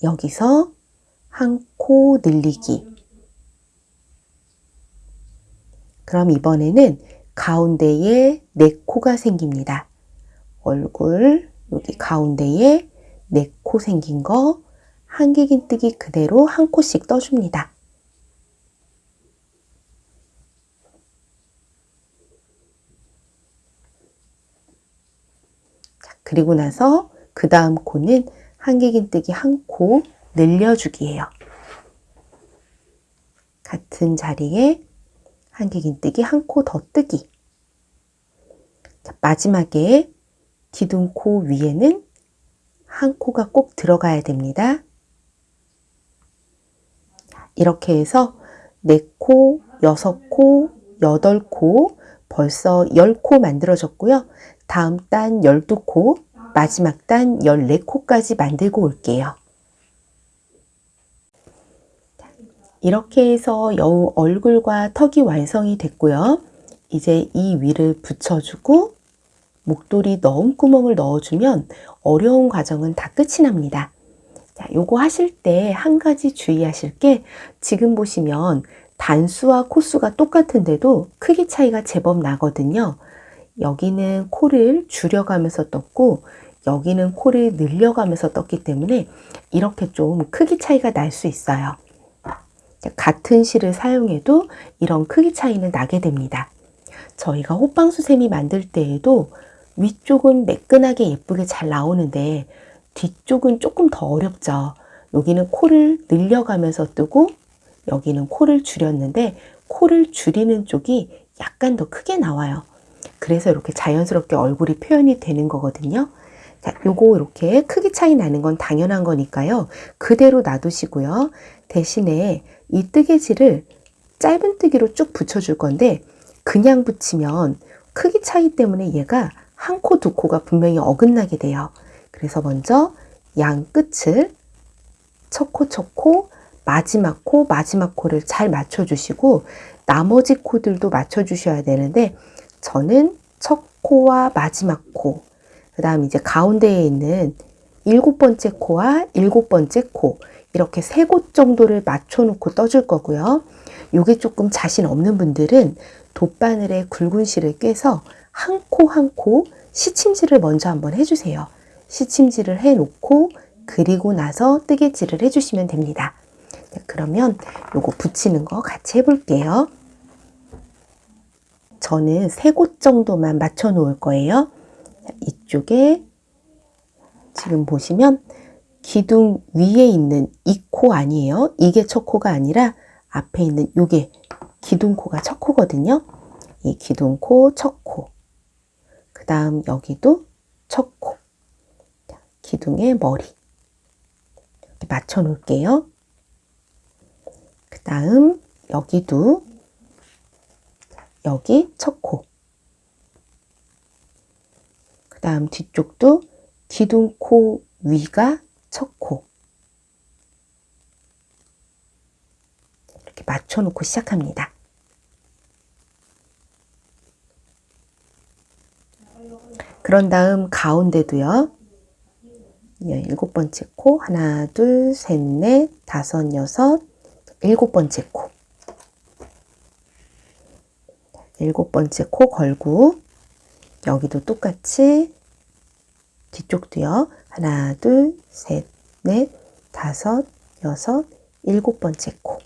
여기서 한 코 늘리기. 그럼 이번에는 가운데에 네 코가 생깁니다. 얼굴 여기 가운데에 네 코 생긴 거 한길긴뜨기 그대로 한 코씩 떠줍니다. 그리고 나서 그 다음 코는 한길긴뜨기 한 코 늘려주기예요. 같은 자리에 한길긴뜨기 한 코 더 뜨기. 자, 마지막에 기둥코 위에는 한 코가 꼭 들어가야 됩니다. 이렇게 해서 4코, 6코, 8코, 벌써 10코 만들어졌고요. 다음 단 12코, 마지막 단 14코까지 만들고 올게요. 이렇게 해서 여우 얼굴과 턱이 완성이 됐고요. 이제 이 위를 붙여주고 목도리 넣음 구멍을 넣어주면 어려운 과정은 다 끝이 납니다. 자, 요거 하실 때 한 가지 주의하실 게 지금 보시면 단수와 코수가 똑같은데도 크기 차이가 제법 나거든요. 여기는 코를 줄여가면서 떴고 여기는 코를 늘려가면서 떴기 때문에 이렇게 좀 크기 차이가 날 수 있어요. 같은 실을 사용해도 이런 크기 차이는 나게 됩니다. 저희가 호빵수세미 만들 때에도 위쪽은 매끈하게 예쁘게 잘 나오는데 뒤쪽은 조금 더 어렵죠. 여기는 코를 늘려가면서 뜨고 여기는 코를 줄였는데 코를 줄이는 쪽이 약간 더 크게 나와요. 그래서 이렇게 자연스럽게 얼굴이 표현이 되는 거거든요. 자, 요거 이렇게 크기 차이 나는 건 당연한 거니까요. 그대로 놔두시고요. 대신에 이 뜨개질을 짧은 뜨기로 쭉 붙여줄 건데 그냥 붙이면 크기 차이 때문에 얘가 한 코, 두 코가 분명히 어긋나게 돼요. 그래서 먼저 양 끝을 첫 코, 첫 코, 마지막 코, 마지막 코를 잘 맞춰주시고 나머지 코들도 맞춰주셔야 되는데 저는 첫 코와 마지막 코, 그 다음 이제 가운데에 있는 일곱 번째 코와 일곱 번째 코 이렇게 세 곳 정도를 맞춰놓고 떠줄 거고요. 이게 조금 자신 없는 분들은 돗바늘에 굵은 실을 꿰서 한 코 한 코 시침질을 먼저 한번 해주세요. 시침질을 해놓고 그리고 나서 뜨개질을 해주시면 됩니다. 그러면 요거 붙이는 거 같이 해볼게요. 저는 세 곳 정도만 맞춰 놓을 거예요. 이쪽에 지금 보시면 기둥 위에 있는 이 코 아니에요. 이게 첫 코가 아니라 앞에 있는 요게 기둥코가 첫 코거든요. 이 기둥코, 첫 코. 그 다음 여기도 첫 코. 기둥의 머리. 맞춰 놓을게요. 그 다음 여기도 여기 첫 코. 그 다음 뒤쪽도 기둥코 위가 첫 코. 이렇게 맞춰 놓고 시작합니다. 그런 다음 가운데도요. 예, 일곱 번째 코 하나 둘 셋 넷 다섯 여섯 일곱 번째 코 일곱 번째 코 걸고 여기도 똑같이 뒤쪽도요. 하나 둘 셋 넷 다섯 여섯 일곱 번째 코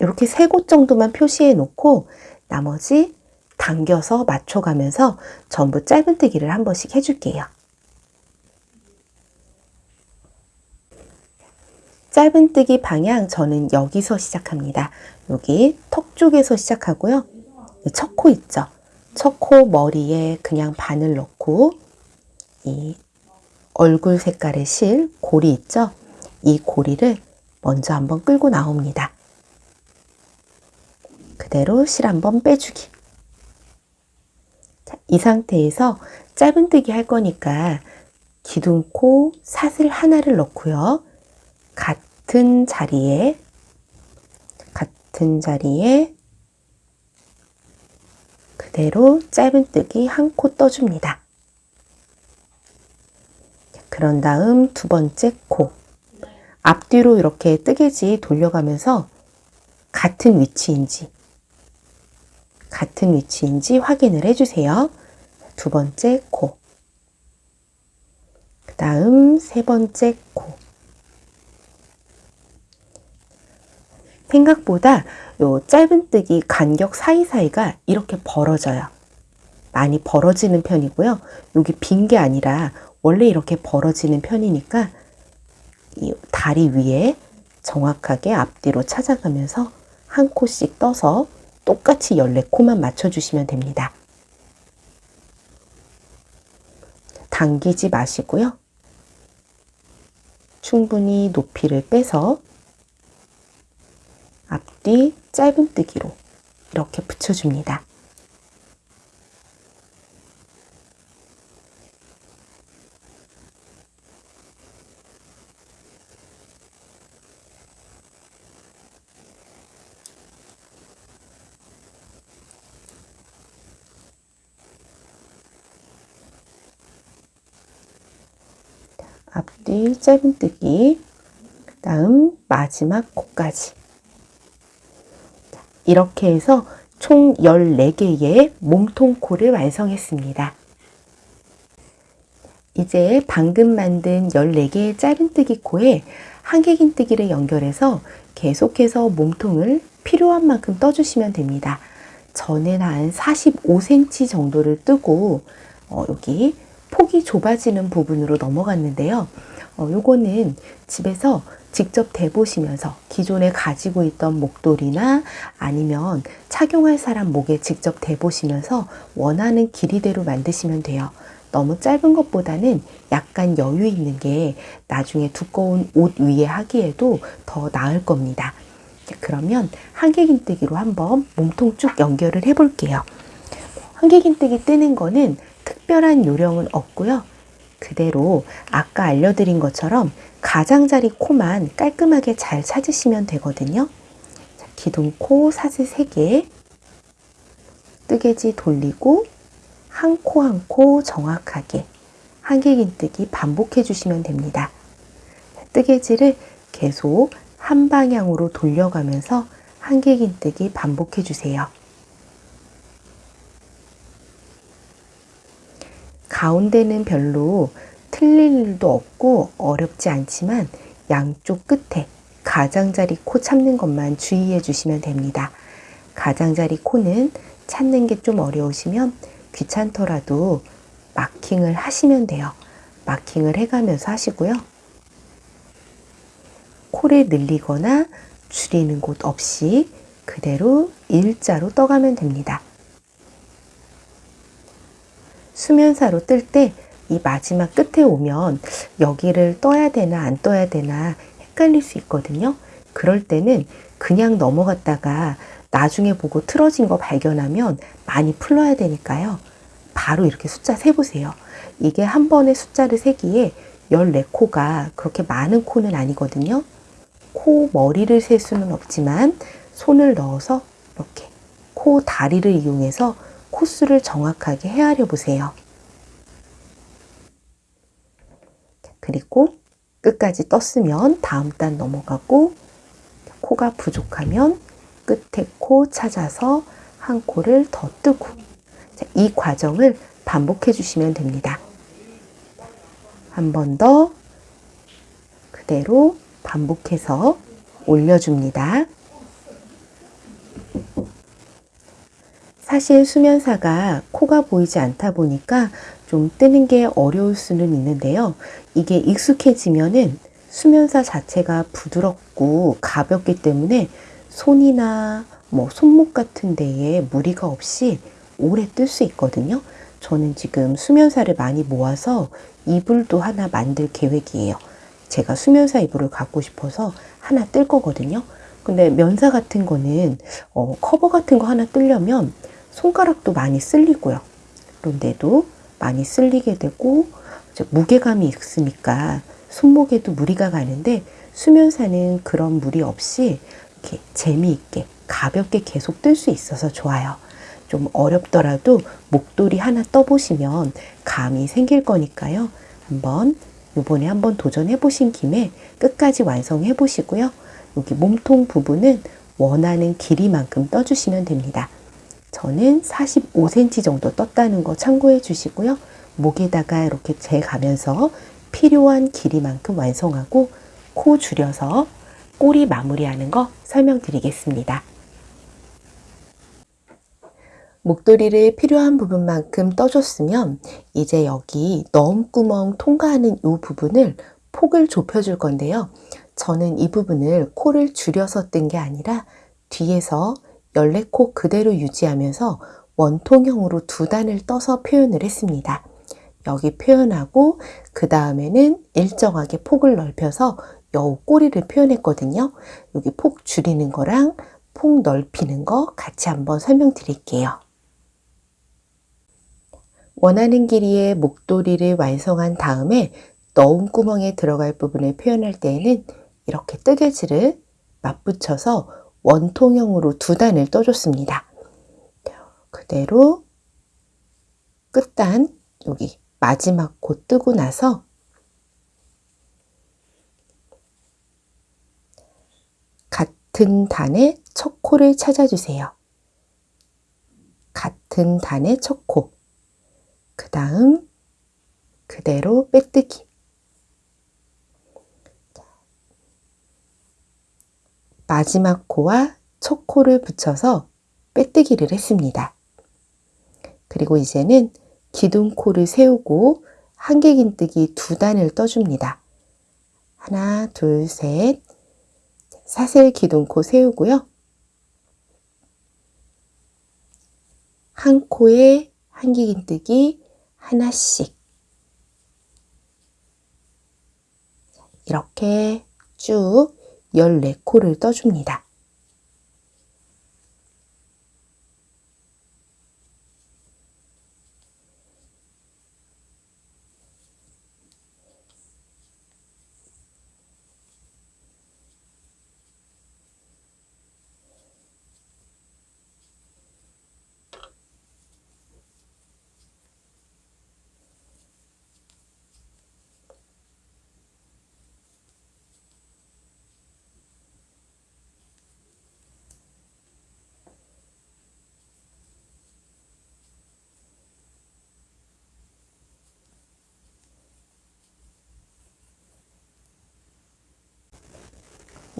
이렇게 세 곳 정도만 표시해 놓고 나머지 당겨서 맞춰가면서 전부 짧은뜨기를 한 번씩 해줄게요. 짧은뜨기 방향 저는 여기서 시작합니다. 여기 턱 쪽에서 시작하고요. 첫 코 있죠? 첫코 머리에 그냥 바늘 넣고 이 얼굴 색깔의 실, 고리 있죠? 이 고리를 먼저 한번 끌고 나옵니다. 그대로 실 한번 빼주기. 자, 이 상태에서 짧은뜨기 할 거니까 기둥코 사슬 하나를 넣고요. 같은 자리에 같은 자리에 그대로 짧은뜨기 한 코 떠줍니다. 그런 다음 두 번째 코 앞뒤로 이렇게 뜨개지 돌려가면서 같은 위치인지 같은 위치인지 확인을 해주세요. 두 번째 코. 그 다음 세 번째 코. 생각보다 요 짧은뜨기 간격 사이사이가 이렇게 벌어져요. 많이 벌어지는 편이고요. 여기 빈 게 아니라 원래 이렇게 벌어지는 편이니까 이 다리 위에 정확하게 앞뒤로 찾아가면서 한 코씩 떠서 똑같이 14코만 맞춰주시면 됩니다. 당기지 마시고요. 충분히 높이를 빼서 앞뒤 짧은뜨기로 이렇게 붙여줍니다. 앞뒤 짧은뜨기 다음 마지막 코까지 이렇게 해서 총 14개의 몸통코를 완성했습니다. 이제 방금 만든 14개의 짧은뜨기 코에 한길긴뜨기를 연결해서 계속해서 몸통을 필요한 만큼 떠주시면 됩니다. 저는 한 45cm 정도를 뜨고 어, 여기 폭이 좁아지는 부분으로 넘어갔는데요. 어, 요거는 집에서 직접 대보시면서 기존에 가지고 있던 목도리나 아니면 착용할 사람 목에 직접 대보시면서 원하는 길이대로 만드시면 돼요. 너무 짧은 것보다는 약간 여유 있는 게 나중에 두꺼운 옷 위에 하기에도 더 나을 겁니다. 그러면 한길긴뜨기로 한번 몸통 쭉 연결을 해 볼게요. 한길긴뜨기 뜨는 거는 특별한 요령은 없고요. 그대로 아까 알려드린 것처럼 가장자리 코만 깔끔하게 잘 찾으시면 되거든요. 자, 기둥 코 사슬 3개 뜨개지 돌리고 한 코 한 코 정확하게 한길긴뜨기 반복해 주시면 됩니다. 뜨개지를 계속 한 방향으로 돌려가면서 한길긴뜨기 반복해 주세요. 가운데는 별로 틀릴 일도 없고 어렵지 않지만 양쪽 끝에 가장자리 코 참는 것만 주의해 주시면 됩니다. 가장자리 코는 찾는 게 좀 어려우시면 귀찮더라도 마킹을 하시면 돼요. 마킹을 해가면서 하시고요. 코를 늘리거나 줄이는 곳 없이 그대로 일자로 떠가면 됩니다. 수면사로 뜰 때 이 마지막 끝에 오면 여기를 떠야 되나 안 떠야 되나 헷갈릴 수 있거든요. 그럴 때는 그냥 넘어갔다가 나중에 보고 틀어진 거 발견하면 많이 풀러야 되니까요. 바로 이렇게 숫자 세보세요. 이게 한 번에 숫자를 세기에 14코가 그렇게 많은 코는 아니거든요. 코 머리를 셀 수는 없지만 손을 넣어서 이렇게 코 다리를 이용해서 코수를 정확하게 헤아려 보세요. 그리고 끝까지 떴으면 다음 단 넘어가고 코가 부족하면 끝에 코 찾아서 한 코를 더 뜨고 이 과정을 반복해 주시면 됩니다. 한 번 더 그대로 반복해서 올려줍니다. 사실 수면사가 코가 보이지 않다 보니까 좀 뜨는 게 어려울 수는 있는데요. 이게 익숙해지면은 수면사 자체가 부드럽고 가볍기 때문에 손이나 뭐 손목 같은 데에 무리가 없이 오래 뜰 수 있거든요. 저는 지금 수면사를 많이 모아서 이불도 하나 만들 계획이에요. 제가 수면사 이불을 갖고 싶어서 하나 뜰 거거든요. 근데 면사 같은 거는 어, 커버 같은 거 하나 뜰려면 손가락도 많이 쓸리고요. 그런데도 많이 쓸리게 되고 무게감이 있으니까 손목에도 무리가 가는데 수면사는 그런 무리 없이 이렇게 재미있게 가볍게 계속 뜰 수 있어서 좋아요. 좀 어렵더라도 목도리 하나 떠보시면 감이 생길 거니까요. 한번 요번에 한번 도전해 보신 김에 끝까지 완성해 보시고요. 여기 몸통 부분은 원하는 길이만큼 떠주시면 됩니다. 저는 45cm 정도 떴다는 거 참고해 주시고요. 목에다가 이렇게 재가면서 필요한 길이만큼 완성하고 코 줄여서 꼬리 마무리하는 거 설명드리겠습니다. 목도리를 필요한 부분만큼 떠줬으면 이제 여기 너구멍 통과하는 이 부분을 폭을 좁혀줄 건데요. 저는 이 부분을 코를 줄여서 뜬 게 아니라 뒤에서 열레코 그대로 유지하면서 원통형으로 두 단을 떠서 표현을 했습니다. 여기 표현하고 그 다음에는 일정하게 폭을 넓혀서 여우 꼬리를 표현했거든요. 여기 폭 줄이는 거랑 폭 넓히는 거 같이 한번 설명드릴게요. 원하는 길이의 목도리를 완성한 다음에 넣은 구멍에 들어갈 부분을 표현할 때에는 이렇게 뜨개질을 맞붙여서 원통형으로 두 단을 떠줬습니다. 그대로 끝단 여기 마지막 코 뜨고 나서 같은 단의 첫 코를 찾아주세요. 같은 단의 첫 코. 그 다음 그대로 빼뜨기. 마지막 코와 첫 코를 붙여서 빼뜨기를 했습니다. 그리고 이제는 기둥코를 세우고 한길긴뜨기 두 단을 떠줍니다. 하나, 둘, 셋. 사슬 기둥코 세우고요. 한 코에 한길긴뜨기 하나씩 이렇게 쭉 14코를 떠줍니다.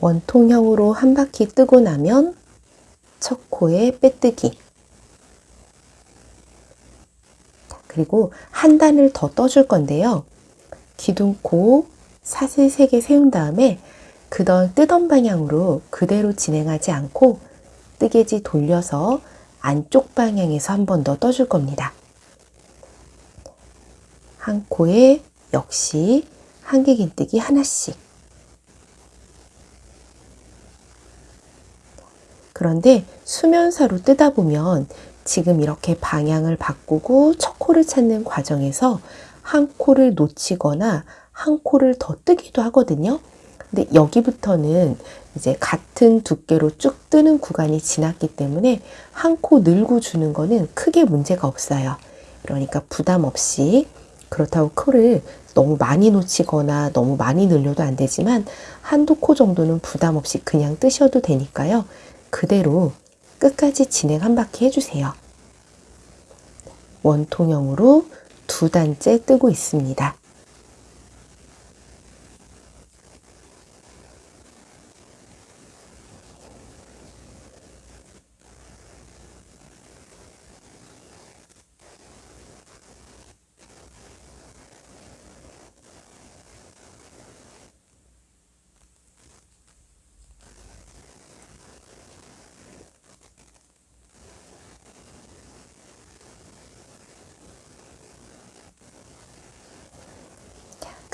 원통형으로 한 바퀴 뜨고 나면 첫 코에 빼뜨기 그리고 한 단을 더 떠줄 건데요. 기둥코 사슬 3개 세운 다음에 그던 뜨던 방향으로 그대로 진행하지 않고 뜨개지 돌려서 안쪽 방향에서 한 번 더 떠줄 겁니다. 한 코에 역시 한길긴뜨기 하나씩 그런데 수면사로 뜨다 보면 지금 이렇게 방향을 바꾸고 첫 코를 찾는 과정에서 한 코를 놓치거나 한 코를 더 뜨기도 하거든요. 근데 여기부터는 이제 같은 두께로 쭉 뜨는 구간이 지났기 때문에 한 코 늘고 주는 거는 크게 문제가 없어요. 그러니까 부담 없이 그렇다고 코를 너무 많이 놓치거나 너무 많이 늘려도 안 되지만 한두 코 정도는 부담 없이 그냥 뜨셔도 되니까요. 그대로 끝까지 진행 한 바퀴 해주세요. 원통형으로 두 단째 뜨고 있습니다.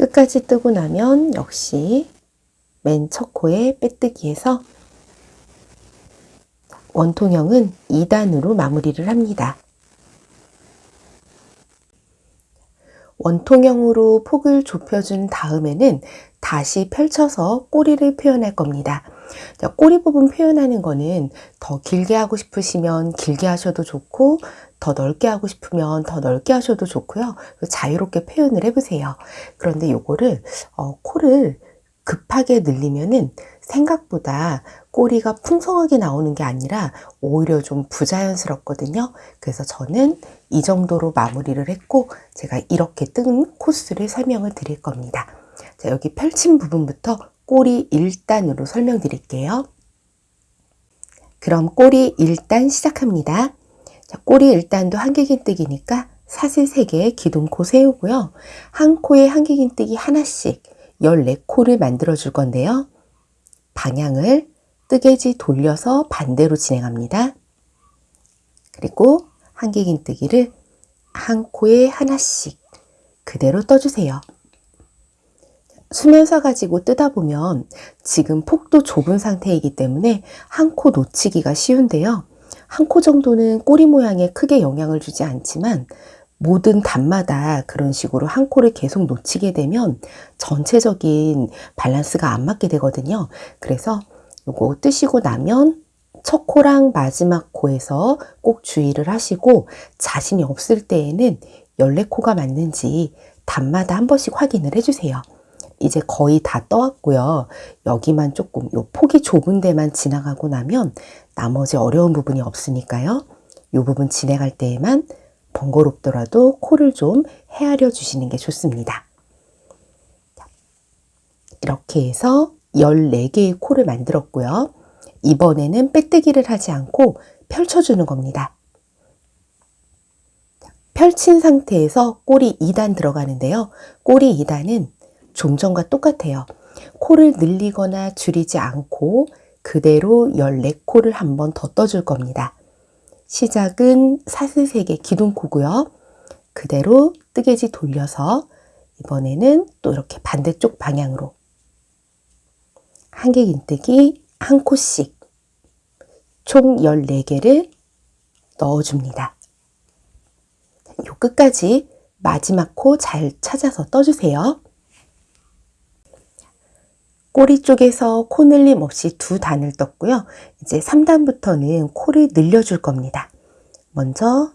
끝까지 뜨고 나면 역시 맨 첫 코에 빼뜨기해서 원통형은 2단으로 마무리를 합니다. 원통형으로 폭을 좁혀준 다음에는 다시 펼쳐서 꼬리를 표현할 겁니다. 꼬리 부분 표현하는 거는 더 길게 하고 싶으시면 길게 하셔도 좋고 더 넓게 하고 싶으면 더 넓게 하셔도 좋고요. 자유롭게 표현을 해보세요. 그런데 요거를 어, 코를 급하게 늘리면은 생각보다 꼬리가 풍성하게 나오는 게 아니라 오히려 좀 부자연스럽거든요. 그래서 저는 이 정도로 마무리를 했고 제가 이렇게 뜬 코스를 설명을 드릴 겁니다. 자, 여기 펼친 부분부터 꼬리 1단으로 설명드릴게요. 그럼 꼬리 1단 시작합니다. 자, 꼬리 1단도 한길긴뜨기니까 사슬 3개 기둥코 세우고요. 한 코에 한길긴뜨기 하나씩 14코를 만들어 줄 건데요. 방향을 뜨개지 돌려서 반대로 진행합니다. 그리고 한길긴뜨기를 한 코에 하나씩 그대로 떠주세요. 수면사 가지고 뜨다 보면 지금 폭도 좁은 상태이기 때문에 한 코 놓치기가 쉬운데요. 한 코 정도는 꼬리 모양에 크게 영향을 주지 않지만 모든 단마다 그런 식으로 한 코를 계속 놓치게 되면 전체적인 밸런스가 안 맞게 되거든요. 그래서 요거 뜨시고 나면 첫 코랑 마지막 코에서 꼭 주의를 하시고 자신이 없을 때에는 14코가 맞는지 단마다 한 번씩 확인을 해주세요. 이제 거의 다 떠왔고요. 여기만 조금 요 폭이 좁은 데만 지나가고 나면 나머지 어려운 부분이 없으니까요. 이 부분 진행할 때에만 번거롭더라도 코를 좀 헤아려 주시는 게 좋습니다. 이렇게 해서 14개의 코를 만들었고요. 이번에는 빼뜨기를 하지 않고 펼쳐주는 겁니다. 펼친 상태에서 꼬리 2단 들어가는데요. 꼬리 2단은 좀 전과 똑같아요. 코를 늘리거나 줄이지 않고 그대로 14코를 한 번 더 떠줄 겁니다. 시작은 사슬색의 기둥코고요. 그대로 뜨개지 돌려서 이번에는 또 이렇게 반대쪽 방향으로 한개긴뜨기 한 코씩 총 14개를 넣어줍니다. 요 끝까지 마지막 코 잘 찾아서 떠주세요. 꼬리 쪽에서 코 늘림 없이 두 단을 떴고요. 이제 3단부터는 코를 늘려줄 겁니다. 먼저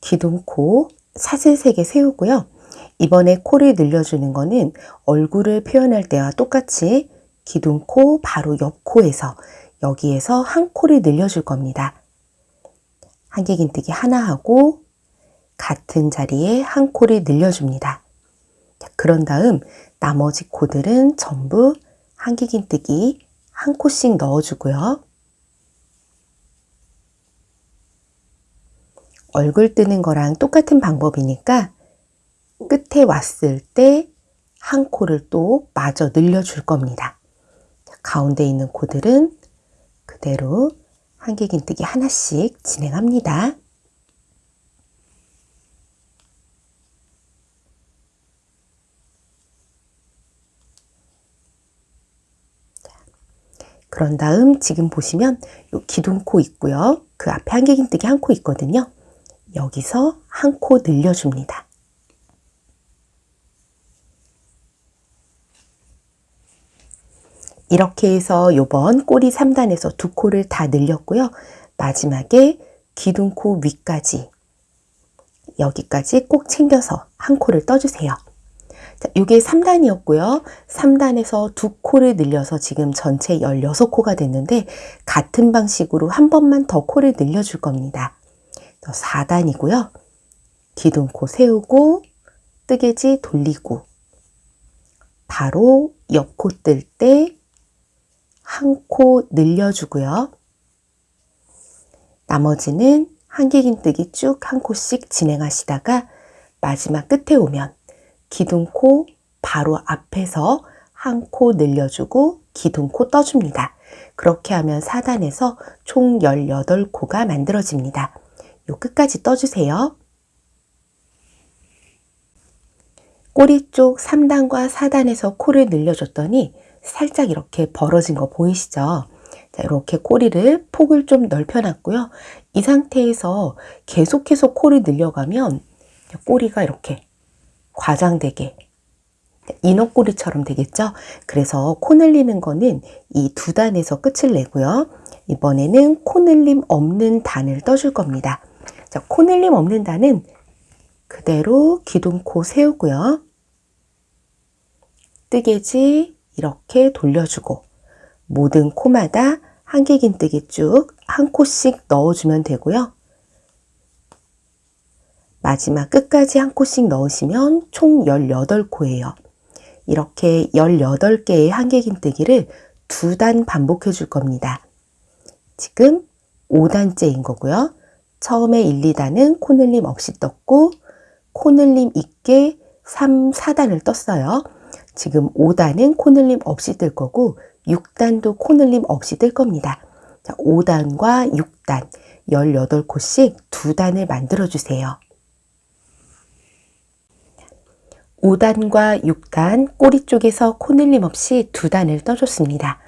기둥코 사슬 3개 세우고요. 이번에 코를 늘려주는 거는 얼굴을 표현할 때와 똑같이 기둥코 바로 옆 코에서 여기에서 한 코를 늘려줄 겁니다. 한길긴뜨기 하나 하고 같은 자리에 한 코를 늘려줍니다. 그런 다음 나머지 코들은 전부 한길긴뜨기 한 코씩 넣어주고요. 얼굴 뜨는 거랑 똑같은 방법이니까 끝에 왔을 때 한 코를 또 마저 늘려줄 겁니다. 가운데 있는 코들은 그대로 한길긴뜨기 하나씩 진행합니다. 그런 다음 지금 보시면 요 기둥코 있고요. 그 앞에 한길긴뜨기 한 코 있거든요. 여기서 한 코 늘려줍니다. 이렇게 해서 요번 꼬리 3단에서 두 코를 다 늘렸고요. 마지막에 기둥코 위까지 여기까지 꼭 챙겨서 한 코를 떠주세요. 자, 이게 3단이었고요. 3단에서 두 코를 늘려서 지금 전체 16코가 됐는데 같은 방식으로 한 번만 더 코를 늘려줄 겁니다. 4단이고요. 기둥코 세우고 뜨개지 돌리고 바로 옆코 뜰 때 한 코 늘려주고요. 나머지는 한길긴뜨기 쭉 한 코씩 진행하시다가 마지막 끝에 오면 기둥코 바로 앞에서 한 코 늘려주고 기둥코 떠줍니다. 그렇게 하면 4단에서 총 18코가 만들어집니다. 요 끝까지 떠주세요. 꼬리 쪽 3단과 4단에서 코를 늘려줬더니 살짝 이렇게 벌어진 거 보이시죠? 자, 이렇게 꼬리를 폭을 좀 넓혀놨고요. 이 상태에서 계속해서 코를 늘려가면 꼬리가 이렇게 과장되게 인어꼬리처럼 되겠죠? 그래서 코 늘리는 거는 이 두 단에서 끝을 내고요. 이번에는 코 늘림 없는 단을 떠줄 겁니다. 자, 코 늘림 없는 단은 그대로 기둥코 세우고요. 뜨개지 이렇게 돌려주고 모든 코마다 한길긴뜨기 쭉 한 코씩 넣어주면 되고요. 마지막 끝까지 한 코씩 넣으시면 총 18코예요. 이렇게 18개의 한길긴뜨기를 두 단 반복해 줄 겁니다. 지금 5단째인 거고요. 처음에 1, 2단은 코늘림 없이 떴고 코늘림 있게 3, 4단을 떴어요. 지금 5단은 코늘림 없이 뜰 거고 6단도 코늘림 없이 뜰 겁니다. 자, 5단과 6단, 18코씩 두 단을 만들어 주세요. 5단과 6단 꼬리 쪽에서 코 늘림 없이 두 단을 떠줬습니다.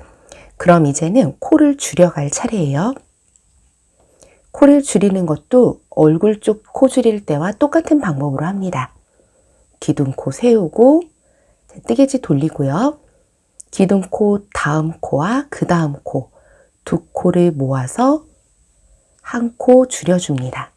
그럼 이제는 코를 줄여갈 차례예요. 코를 줄이는 것도 얼굴 쪽 코 줄일 때와 똑같은 방법으로 합니다. 기둥코 세우고 뜨개지 돌리고요. 기둥코 다음 코와 그 다음 코 두 코를 모아서 한 코 줄여줍니다.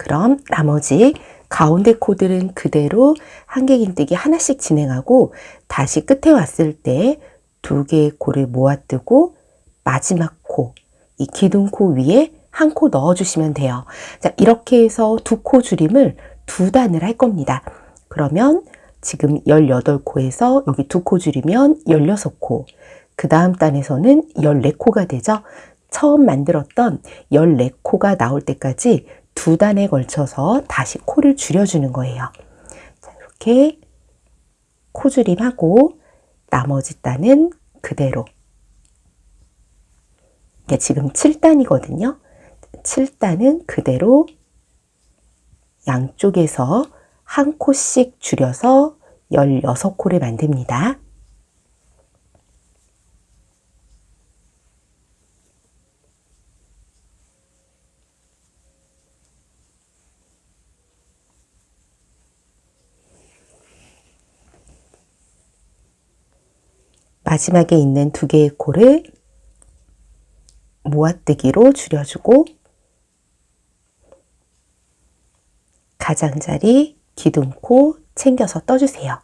그럼 나머지 가운데 코들은 그대로 한 개긴뜨기 하나씩 진행하고 다시 끝에 왔을 때 두 개의 코를 모아뜨고 마지막 코, 이 기둥코 위에 한 코 넣어주시면 돼요. 자, 이렇게 해서 두 코 줄임을 두 단을 할 겁니다. 그러면 지금 18코에서 여기 두 코 줄이면 16코, 그 다음 단에서는 14코가 되죠. 처음 만들었던 14코가 나올 때까지 두 단에 걸쳐서 다시 코를 줄여주는 거예요. 자, 이렇게 코줄임하고 나머지 단은 그대로 이게 지금 7단이거든요. 7단은 그대로 양쪽에서 한 코씩 줄여서 16코를 만듭니다. 마지막에 있는 두 개의 코를 모아뜨기로 줄여주고 가장자리 기둥코 챙겨서 떠주세요.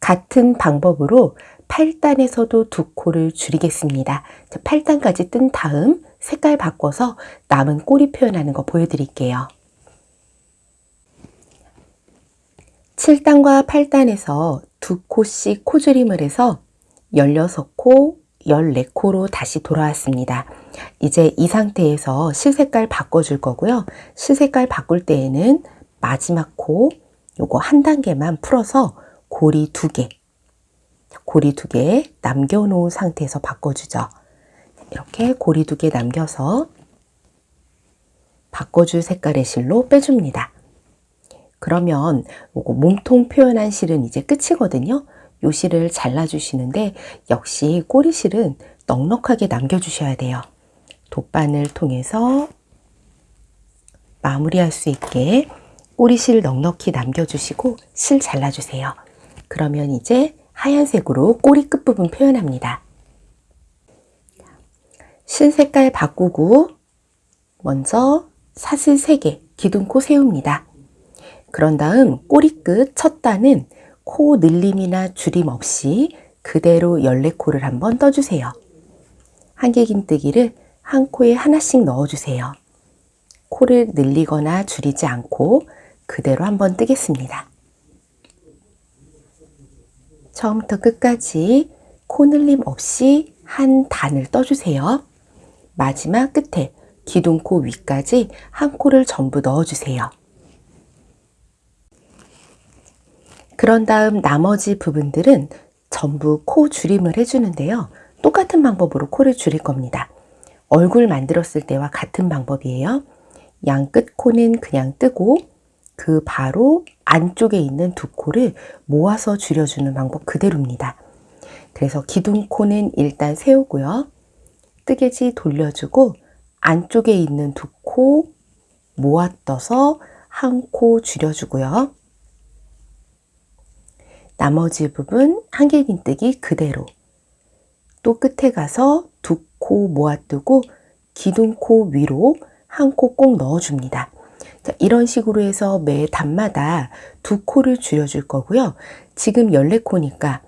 같은 방법으로 8단에서도 두 코를 줄이겠습니다. 8단까지 뜬 다음 색깔 바꿔서 남은 꼬리 표현하는 거 보여드릴게요. 7단과 8단에서 두 코씩 코줄임을 해서 16코, 14코로 다시 돌아왔습니다. 이제 이 상태에서 실색깔 바꿔줄 거고요. 실색깔 바꿀 때에는 마지막 코 요거 한 단계만 풀어서 고리 두 개, 고리 두 개 남겨놓은 상태에서 바꿔주죠. 이렇게 고리 두 개 남겨서 바꿔줄 색깔의 실로 빼줍니다. 그러면 요거 몸통 표현한 실은 이제 끝이거든요. 요 실을 잘라주시는데 역시 꼬리 실은 넉넉하게 남겨주셔야 돼요. 돗바늘 통해서 마무리할 수 있게 꼬리실 넉넉히 남겨주시고 실 잘라주세요. 그러면 이제 하얀색으로 꼬리 끝부분 표현합니다. 실 색깔 바꾸고 먼저 사슬 3개 기둥코 세웁니다. 그런 다음 꼬리끝 첫 단은 코 늘림이나 줄임 없이 그대로 14코를 한번 떠주세요. 한길긴뜨기를 한 코에 하나씩 넣어주세요. 코를 늘리거나 줄이지 않고 그대로 한번 뜨겠습니다. 처음부터 끝까지 코 늘림 없이 한 단을 떠주세요. 마지막 끝에 기둥코 위까지 한 코를 전부 넣어주세요. 그런 다음 나머지 부분들은 전부 코 줄임을 해주는데요. 똑같은 방법으로 코를 줄일 겁니다. 얼굴 만들었을 때와 같은 방법이에요. 양끝 코는 그냥 뜨고 그 바로 안쪽에 있는 두 코를 모아서 줄여주는 방법 그대로입니다. 그래서 기둥코는 일단 세우고요. 뜨개지 돌려주고 안쪽에 있는 두 코 모아 떠서 한 코 줄여주고요. 나머지 부분 한길긴뜨기 그대로 또 끝에 가서 두 코 모아뜨고 기둥코 위로 한 코 꼭 넣어줍니다. 자, 이런 식으로 해서 매 단마다 두 코를 줄여줄 거고요. 지금 14코니까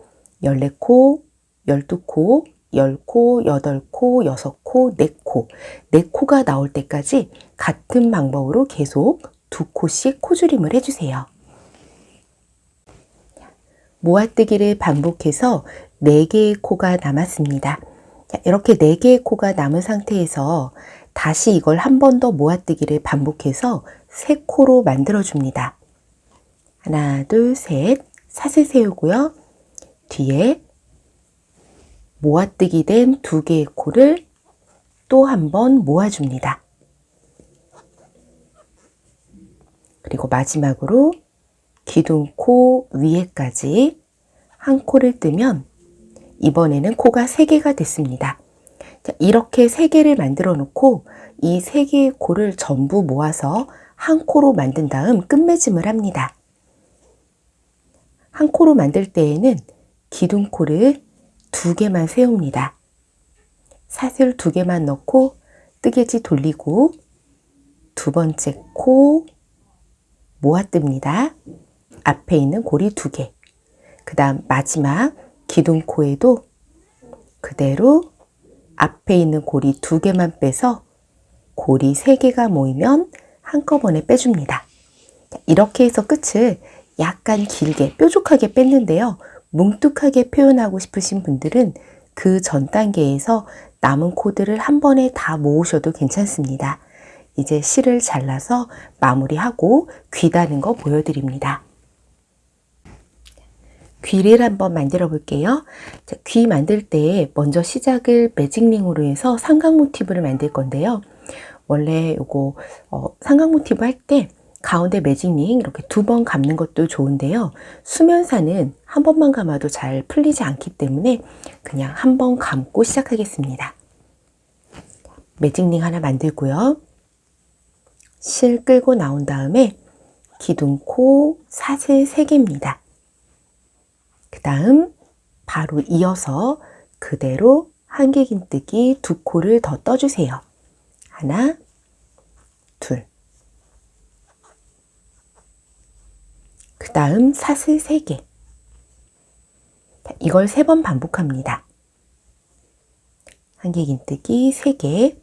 14코, 12코, 10코, 8코, 6코, 4코, 4코가 나올 때까지 같은 방법으로 계속 두 코씩 코줄임을 해주세요. 모아뜨기를 반복해서 4개의 코가 남았습니다. 이렇게 4개의 코가 남은 상태에서 다시 이걸 한 번 더 모아뜨기를 반복해서 3코로 만들어줍니다. 하나, 둘, 셋, 사슬 세우고요. 뒤에 모아뜨기 된 두 개의 코를 또 한 번 모아줍니다. 그리고 마지막으로 기둥 코 위에까지 한 코를 뜨면 이번에는 코가 3개가 됐습니다. 자, 이렇게 3개를 만들어 놓고 이 3개의 코를 전부 모아서 한 코로 만든 다음 끝맺음을 합니다. 한 코로 만들 때에는 기둥코를 두 개만 세웁니다. 사슬 두 개만 넣고 뜨개지 돌리고 두 번째 코 모아 뜹니다. 앞에 있는 고리 두 개. 그 다음 마지막 기둥코에도 그대로 앞에 있는 고리 두 개만 빼서 고리 세 개가 모이면 한꺼번에 빼줍니다. 이렇게 해서 끝을 약간 길게 뾰족하게 뺐는데요. 뭉툭하게 표현하고 싶으신 분들은 그 전 단계에서 남은 코드를 한 번에 다 모으셔도 괜찮습니다. 이제 실을 잘라서 마무리하고 귀 다는 거 보여드립니다. 귀를 한번 만들어 볼게요. 자, 귀 만들 때 먼저 시작을 매직링으로 해서 삼각 모티브를 만들 건데요. 원래 요거 어, 삼각 모티브 할 때 가운데 매직링 이렇게 두 번 감는 것도 좋은데요. 수면사는 한 번만 감아도 잘 풀리지 않기 때문에 그냥 한 번 감고 시작하겠습니다. 매직링 하나 만들고요. 실 끌고 나온 다음에 기둥코 사슬 3개입니다. 그 다음 바로 이어서 그대로 한길긴뜨기 두 코를 더 떠주세요. 하나, 둘. 그 다음 사슬 3개. 이걸 세번 반복합니다. 한길긴뜨기 3개.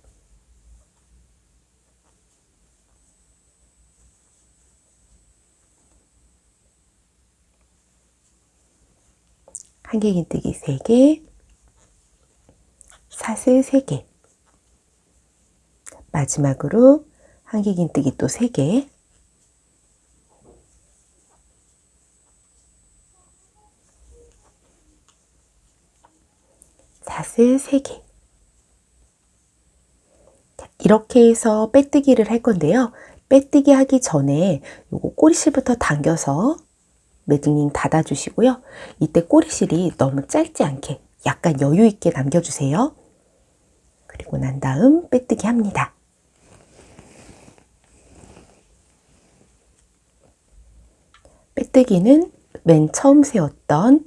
한길긴뜨기 3개, 사슬 3개, 마지막으로 한길긴뜨기 또 3개, 사슬 3개. 이렇게 해서 빼뜨기를 할 건데요. 빼뜨기 하기 전에 요거 꼬리실부터 당겨서 매직링 닫아주시고요. 이때 꼬리실이 너무 짧지 않게 약간 여유 있게 남겨주세요. 그리고 난 다음 빼뜨기 합니다. 빼뜨기는 맨 처음 세웠던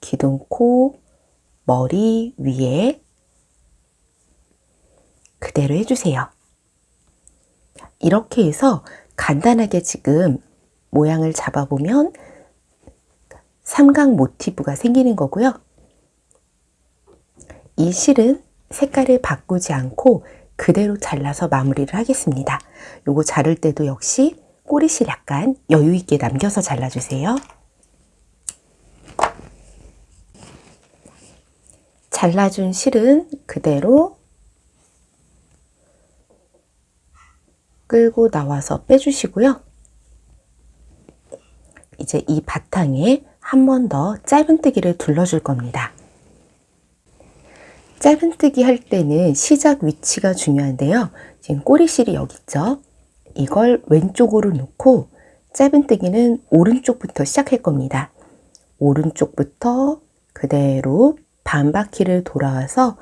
기둥코 머리 위에 그대로 해주세요. 이렇게 해서 간단하게 지금 모양을 잡아보면 삼각 모티브가 생기는 거고요. 이 실은 색깔을 바꾸지 않고 그대로 잘라서 마무리를 하겠습니다. 요거 자를 때도 역시 꼬리실 약간 여유 있게 남겨서 잘라주세요. 잘라준 실은 그대로 끌고 나와서 빼주시고요. 이제 이 바탕에 한 번 더 짧은뜨기를 둘러줄 겁니다. 짧은뜨기 할 때는 시작 위치가 중요한데요. 지금 꼬리실이 여기 있죠? 이걸 왼쪽으로 놓고 짧은뜨기는 오른쪽부터 시작할 겁니다. 오른쪽부터 그대로 반바퀴를 돌아와서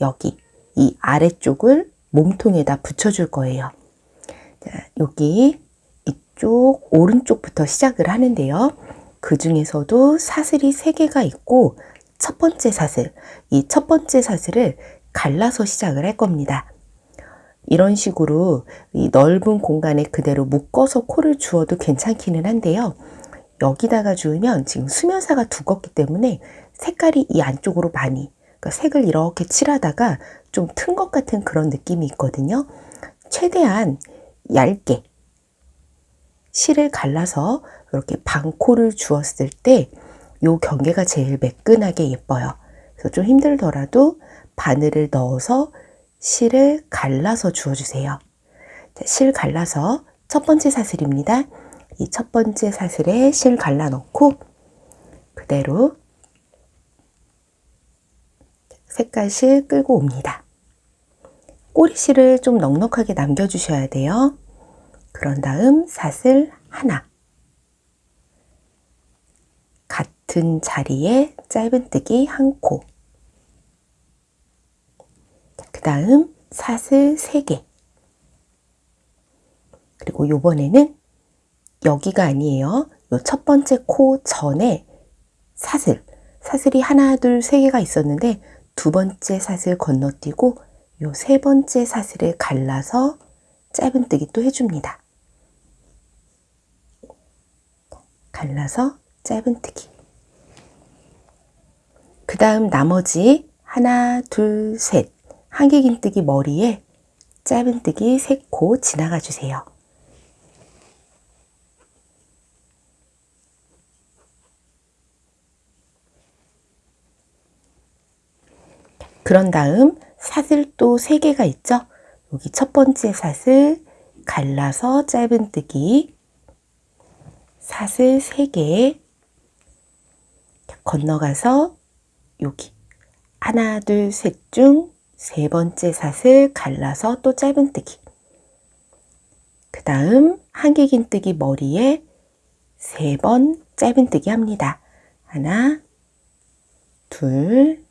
여기 이 아래쪽을 몸통에다 붙여줄 거예요. 자, 여기 이쪽 오른쪽부터 시작을 하는데요. 그 중에서도 사슬이 3개가 있고 첫 번째 사슬, 이 첫 번째 사슬을 갈라서 시작을 할 겁니다. 이런 식으로 이 넓은 공간에 그대로 묶어서 코를 주어도 괜찮기는 한데요. 여기다가 주으면 지금 수면사가 두껍기 때문에 색깔이 이 안쪽으로 많이 그러니까 색을 이렇게 칠하다가 좀 튼 것 같은 그런 느낌이 있거든요. 최대한 얇게 실을 갈라서 이렇게 반코를 주었을 때이 경계가 제일 매끈하게 예뻐요. 그래서 좀 힘들더라도 바늘을 넣어서 실을 갈라서 주어주세요. 실 갈라서 첫 번째 사슬입니다. 이 첫 번째 사슬에 실 갈라 넣고 그대로 색깔실 끌고 옵니다. 꼬리실을 좀 넉넉하게 남겨주셔야 돼요. 그런 다음 사슬 하나 같은 자리에 짧은뜨기 한 코. 그 다음 사슬 3개. 그리고 요번에는 여기가 아니에요. 요 첫 번째 코 전에 사슬. 사슬이 하나, 둘, 세 개가 있었는데 두 번째 사슬 건너뛰고 요 세 번째 사슬을 갈라서 짧은뜨기 또 해줍니다. 갈라서 짧은뜨기. 그 다음 나머지 하나, 둘, 셋 한길긴뜨기 머리에 짧은뜨기 세코 지나가 주세요. 그런 다음 사슬 또 3개가 있죠? 여기 첫 번째 사슬 갈라서 짧은뜨기 사슬 3개 건너가서 여기 하나 둘 셋 중 세 번째 사슬 갈라서 또 짧은뜨기 그 다음 한길긴뜨기 머리에 세 번 짧은뜨기 합니다. 하나 둘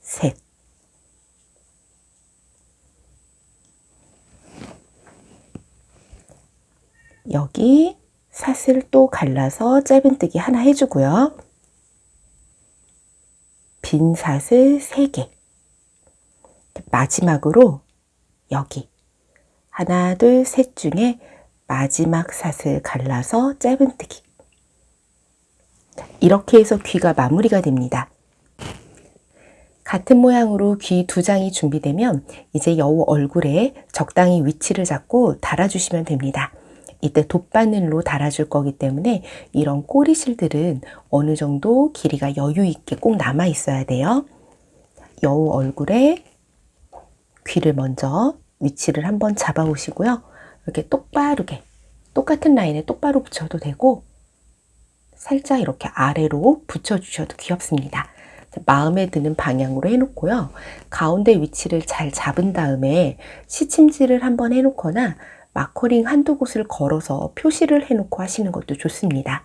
셋. 여기 사슬 또 갈라서 짧은뜨기 하나 해주고요. 빈 사슬 3개. 마지막으로 여기 하나, 둘, 셋 중에 마지막 사슬 갈라서 짧은뜨기. 이렇게 해서 귀가 마무리가 됩니다. 같은 모양으로 귀 두 장이 준비되면 이제 여우 얼굴에 적당히 위치를 잡고 달아주시면 됩니다. 이때 돗바늘로 달아줄 거기 때문에 이런 꼬리실들은 어느 정도 길이가 여유 있게 꼭 남아 있어야 돼요. 여우 얼굴에 귀를 먼저 위치를 한번 잡아 오시고요. 이렇게 똑바르게 똑같은 라인에 똑바로 붙여도 되고 살짝 이렇게 아래로 붙여주셔도 귀엽습니다. 마음에 드는 방향으로 해놓고요. 가운데 위치를 잘 잡은 다음에 시침질을 한번 해놓거나 마커링 한두 곳을 걸어서 표시를 해놓고 하시는 것도 좋습니다.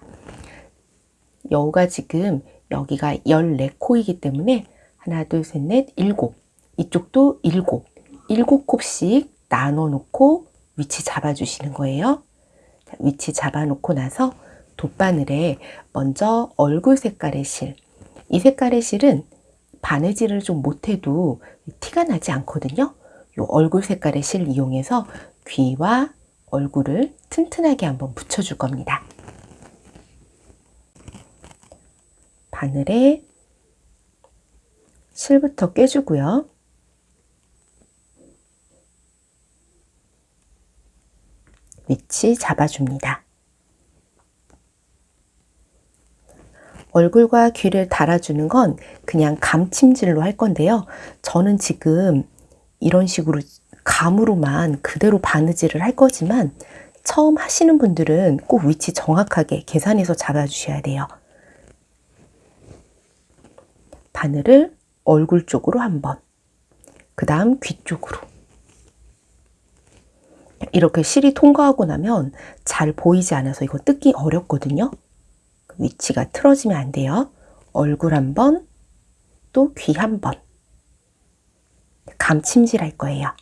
여우가 지금 여기가 14코이기 때문에 하나, 둘, 셋, 넷, 일곱 이쪽도 일곱 일곱 kop씩 나눠 놓고 위치 잡아 주시는 거예요. 위치 잡아 놓고 나서 돗바늘에 먼저 얼굴 색깔의 실 이 색깔의 실은 바느질을 좀 못해도 티가 나지 않거든요. 이 얼굴 색깔의 실 이용해서 귀와 얼굴을 튼튼하게 한번 붙여줄 겁니다. 바늘에 실부터 꿰주고요. 위치 잡아줍니다. 얼굴과 귀를 달아주는 건 그냥 감침질로 할 건데요. 저는 지금 이런 식으로 감으로만 그대로 바느질을 할 거지만 처음 하시는 분들은 꼭 위치 정확하게 계산해서 잡아주셔야 돼요. 바늘을 얼굴 쪽으로 한 번, 그 다음 귀 쪽으로, 이렇게 실이 통과하고 나면 잘 보이지 않아서 이거 뜯기 어렵거든요. 위치가 틀어지면 안 돼요. 얼굴 한 번, 또 귀 한 번. 감침질 할 거예요.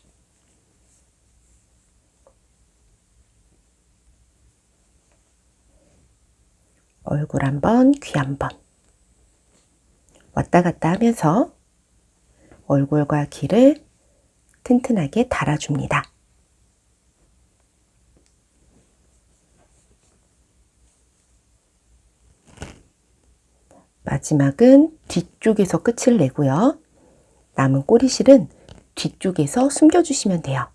얼굴 한 번, 귀 한 번. 왔다 갔다 하면서 얼굴과 귀를 튼튼하게 달아줍니다. 마지막은 뒤쪽에서 끝을 내고요. 남은 꼬리실은 뒤쪽에서 숨겨주시면 돼요.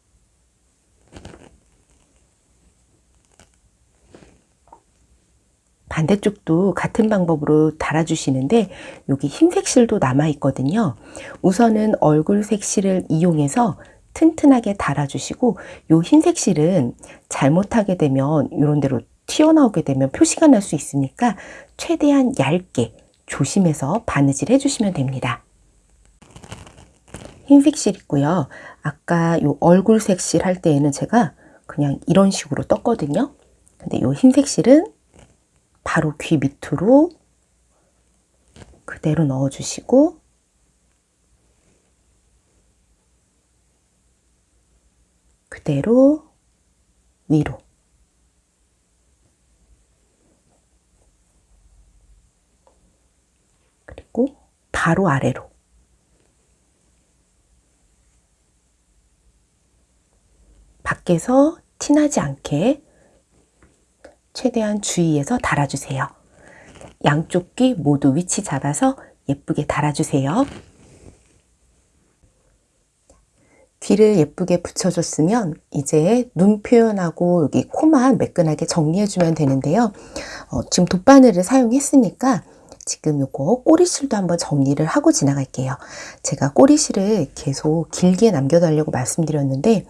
반대쪽도 같은 방법으로 달아주시는데 여기 흰색 실도 남아 있거든요. 우선은 얼굴색 실을 이용해서 튼튼하게 달아주시고 이 흰색 실은 잘못하게 되면 이런 대로 튀어나오게 되면 표시가 날 수 있으니까 최대한 얇게 조심해서 바느질 해주시면 됩니다. 흰색 실 있고요. 아까 이 얼굴색 실 할 때에는 제가 그냥 이런 식으로 떴거든요. 근데 이 흰색 실은 바로 귀 밑으로 그대로 넣어주시고 그대로 위로. 그리고 바로 아래로. 밖에서 티나지 않게 최대한 주의해서 달아주세요. 양쪽 귀 모두 위치 잡아서 예쁘게 달아주세요. 귀를 예쁘게 붙여줬으면 이제 눈 표현하고 여기 코만 매끈하게 정리해주면 되는데요. 어, 지금 돗바늘을 사용했으니까 지금 요거 꼬리실도 한번 정리를 하고 지나갈게요. 제가 꼬리실을 계속 길게 남겨달라고 말씀드렸는데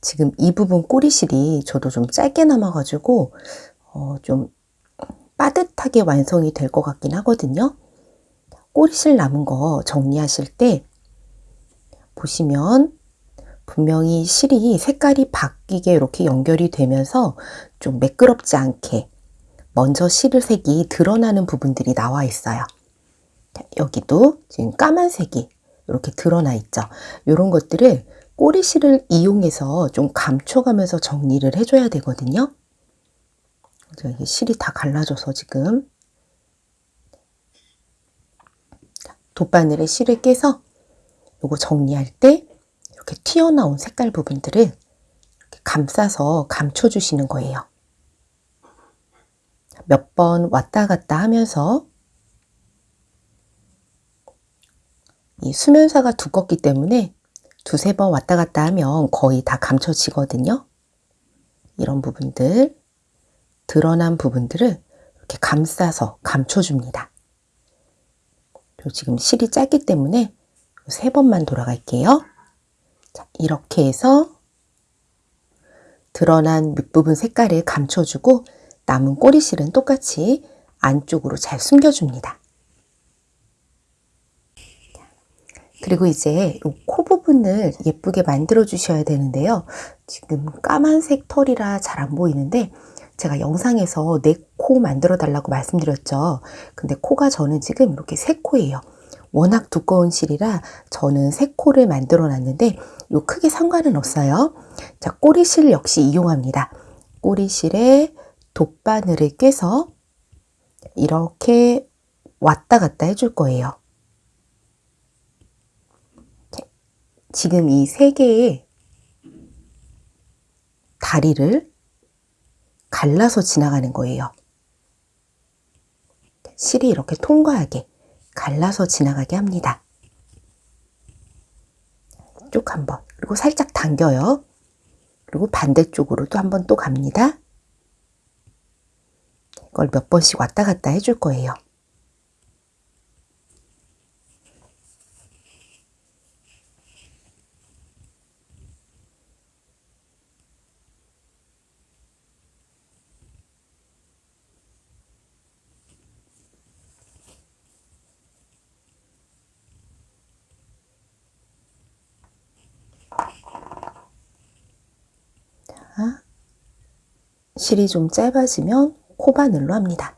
지금 이 부분 꼬리실이 저도 좀 짧게 남아가지고 어, 좀 빠듯하게 완성이 될 것 같긴 하거든요. 꼬리실 남은 거 정리하실 때 보시면 분명히 실이 색깔이 바뀌게 이렇게 연결이 되면서 좀 매끄럽지 않게 먼저 실을 색이 드러나는 부분들이 나와 있어요. 여기도 지금 까만색이 이렇게 드러나 있죠. 이런 것들을 꼬리실을 이용해서 좀 감춰가면서 정리를 해줘야 되거든요. 이게 실이 다 갈라져서 지금 돗바늘에 실을 깨서 이거 정리할 때 이렇게 튀어나온 색깔 부분들을 감싸서 감춰주시는 거예요. 몇 번 왔다 갔다 하면서 이 수면사가 두껍기 때문에 두세 번 왔다 갔다 하면 거의 다 감춰지거든요. 이런 부분들 드러난 부분들을 이렇게 감싸서 감춰줍니다. 지금 실이 짧기 때문에 세 번만 돌아갈게요. 자, 이렇게 해서 드러난 밑부분 색깔을 감춰주고 남은 꼬리실은 똑같이 안쪽으로 잘 숨겨줍니다. 그리고 이제 코 부분을 예쁘게 만들어 주셔야 되는데요. 지금 까만색 털이라 잘 안 보이는데 제가 영상에서 내코 만들어 달라고 말씀드렸죠. 근데 코가 저는 지금 이렇게 세 코예요. 워낙 두꺼운 실이라 저는 세 코를 만들어 놨는데 요 크게 상관은 없어요. 자, 꼬리실 역시 이용합니다. 꼬리실에 돗바늘을 꿰서 이렇게 왔다 갔다 해줄 거예요. 지금 이 세 개의 다리를 갈라서 지나가는 거예요. 실이 이렇게 통과하게 갈라서 지나가게 합니다. 쭉 한번 그리고 살짝 당겨요. 그리고 반대쪽으로 도 한번 또 갑니다. 이걸 몇 번씩 왔다 갔다 해줄 거예요. 실이 좀 짧아지면 코바늘로 합니다.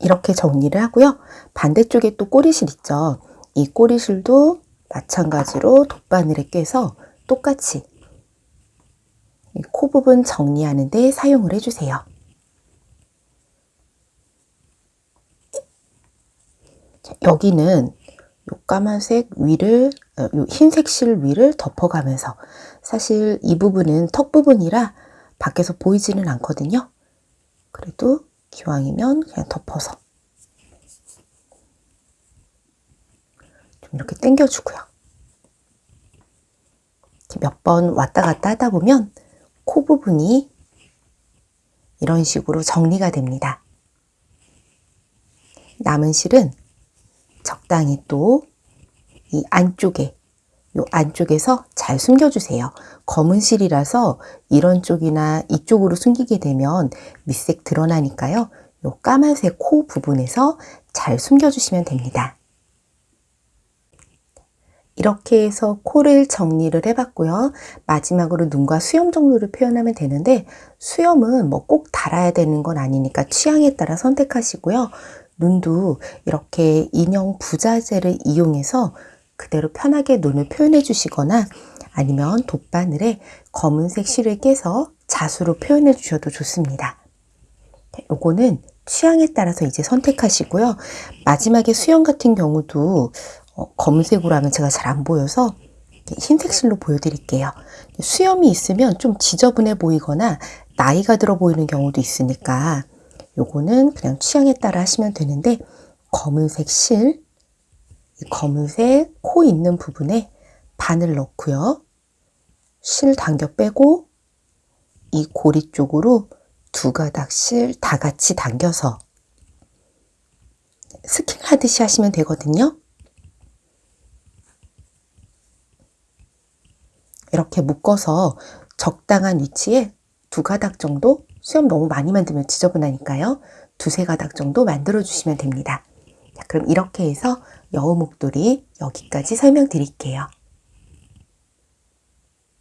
이렇게 정리를 하고요. 반대쪽에 또 꼬리실 있죠. 이 꼬리실도 마찬가지로 돗바늘에 껴서 똑같이 코 부분 정리하는 데 사용을 해주세요. 여기는 요 까만색 위를 어, 요 흰색 실 위를 덮어가면서 사실 이 부분은 턱 부분이라 밖에서 보이지는 않거든요. 그래도 기왕이면 그냥 덮어서 좀 이렇게 당겨주고요. 몇 번 왔다 갔다 하다 보면 코 부분이 이런 식으로 정리가 됩니다. 남은 실은 적당히 또 이 안쪽에 요 안쪽에서 잘 숨겨주세요. 검은 실이라서 이런 쪽이나 이쪽으로 숨기게 되면 밑색 드러나니까요. 요 까만색 코 부분에서 잘 숨겨주시면 됩니다. 이렇게 해서 코를 정리를 해봤고요. 마지막으로 눈과 수염 정도를 표현하면 되는데 수염은 뭐 꼭 달아야 되는 건 아니니까 취향에 따라 선택하시고요. 눈도 이렇게 인형 부자재를 이용해서 그대로 편하게 눈을 표현해 주시거나 아니면 돗바늘에 검은색 실을 깨서 자수로 표현해 주셔도 좋습니다. 요거는 취향에 따라서 이제 선택하시고요. 마지막에 수영 같은 경우도 어, 검은색으로 하면 제가 잘 안 보여서 흰색 실로 보여드릴게요. 수염이 있으면 좀 지저분해 보이거나 나이가 들어 보이는 경우도 있으니까 요거는 그냥 취향에 따라 하시면 되는데 검은색 실, 검은색 코 있는 부분에 바늘 넣고요. 실 당겨 빼고 이 고리 쪽으로 두 가닥 실 다 같이 당겨서 스킬 하듯이 하시면 되거든요. 이렇게 묶어서 적당한 위치에 두 가닥 정도 수염 너무 많이 만들면 지저분하니까요. 두세 가닥 정도 만들어 주시면 됩니다. 자, 그럼 이렇게 해서 여우 목도리 여기까지 설명드릴게요.